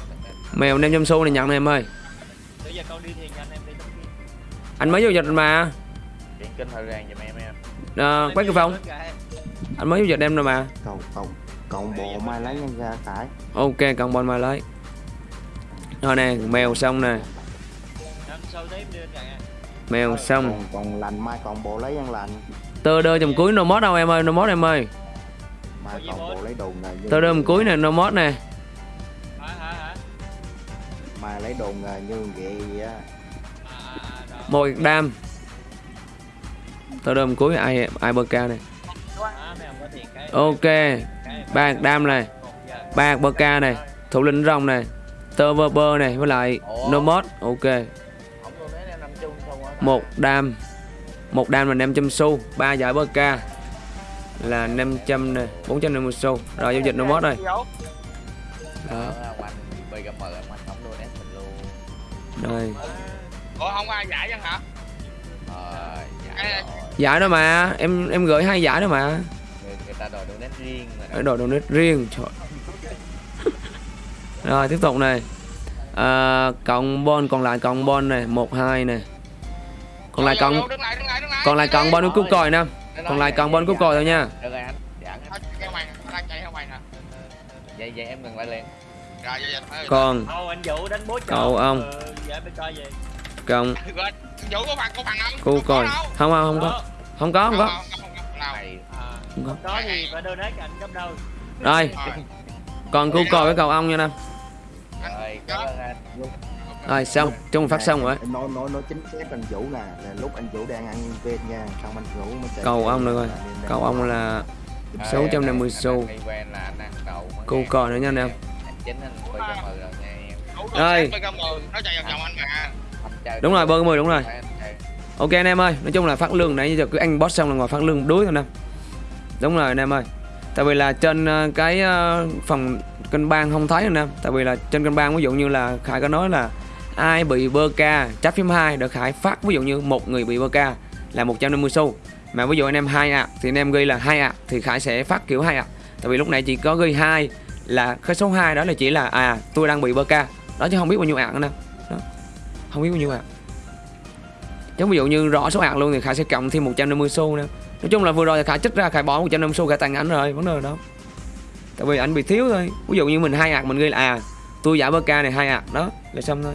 [SPEAKER 1] mèo 500 xu này nhận này em ơi.
[SPEAKER 5] Anh em
[SPEAKER 1] mới giao dịch mà.
[SPEAKER 7] Em em.
[SPEAKER 1] À, quét cái phòng? Anh mới giao dịch em rồi mà.
[SPEAKER 8] Cộng cộng cộng bộ mai lấy nhân ra khải
[SPEAKER 1] ok cộng bon mà lấy. Rồi nè mèo xong nè mèo xong.
[SPEAKER 8] còn còn lành mai cộng bộ lấy nhân lành.
[SPEAKER 1] Tơ đơ dùm cuối no mod đâu em ơi no mod em ơi.
[SPEAKER 8] Mai
[SPEAKER 5] gì bố?
[SPEAKER 8] bộ lấy đồ nghề như
[SPEAKER 1] tơ đơ dùm cuối nè no mod nè.
[SPEAKER 5] Hả hả hả?
[SPEAKER 8] Mai lấy đồ nghề như vậy á.
[SPEAKER 5] À, rồi.
[SPEAKER 1] một đam. Tơ đơ dùm cuối ai ai bơ ca này ok ba đam này. Ba bơ ca này. Thủ lĩnh rồng này. Tơ vơ bơ này với lại no mod ok một đam. Một đam là 500 xu ba giải bơ ca là 500 này 450 xu. Rồi giao dịch no mod rồi đó. Rồi.
[SPEAKER 3] Ủa không ai giải chẳng hả?
[SPEAKER 7] ờ rồi.
[SPEAKER 1] Giải đó mà. Em em gửi hai giải đó mà.
[SPEAKER 7] Người, người ta đòi donate riêng. Mà
[SPEAKER 1] đồ donate riêng trời. Rồi tiếp tục này. À, cộng bon còn lại cộng bon này. Một hai này còn lại cộng
[SPEAKER 3] Đứng lại, đứng lại, đứng lại.
[SPEAKER 1] còn lại cộng bon cúp còi nè. Còn lại cộng bon cúp còi thôi nha.
[SPEAKER 7] Được rồi anh. Dạ vậy vậy em ngừng lại liền.
[SPEAKER 1] Còn Cậu ông.
[SPEAKER 5] Ừ, dạ coi
[SPEAKER 3] bằng, có bằng không? Không
[SPEAKER 1] không không không có. Không có. Không có
[SPEAKER 3] Không,
[SPEAKER 1] có. rồi. Còn cúp còi với cầu ong nha nam
[SPEAKER 7] rồi
[SPEAKER 1] rồi xong chung phát xong rồi.
[SPEAKER 8] Em nói nói nói chính xác anh Vũ nè. Là lúc anh Vũ đang ăn viên nha xong anh Vũ mới
[SPEAKER 1] cầu ong nữa coi. cầu ong là 650 xu.
[SPEAKER 7] là nghe.
[SPEAKER 1] còi nữa nha anh em.
[SPEAKER 7] Rồi.
[SPEAKER 1] Rồi.
[SPEAKER 3] nó
[SPEAKER 7] chơi
[SPEAKER 1] Đúng rồi, bơ mười đúng rồi. Ok anh em ơi nói chung là phát lương nãy giờ cứ anh boss xong là ngoài phát lương đuối thôi nè đúng rồi anh em ơi. Tại vì là trên ờ, cái ờ, phần kênh bang không thấy anh em. Tại vì là trên kênh bang ví dụ như là khải có nói là ai bị bơ ca? Chấp phím 2 được khải phát, ví dụ như một người bị bơ ca là 150 xu. Mà ví dụ anh em hai ạ, thì anh em ghi là hai ạ, thì khải sẽ phát kiểu hai ạ. Tại vì lúc này chỉ có ghi hai là cái số 2 đó là chỉ là à tôi đang bị bơ ca. Đó chứ không biết bao nhiêu ạc nữa đó. Không biết bao nhiêu ạc chứ ví dụ như rõ số ạc luôn thì khải sẽ cộng thêm 150 xu nữa. Nói chung là vừa rồi thì khải trích ra, khải bỏ 150 xu, khải tặng ảnh rồi, vấn đề đó tại vì ảnh bị thiếu thôi. Ví dụ như mình hai ạc mình ghi là à tôi giải bơ ca này hai ạc đó, là xong thôi.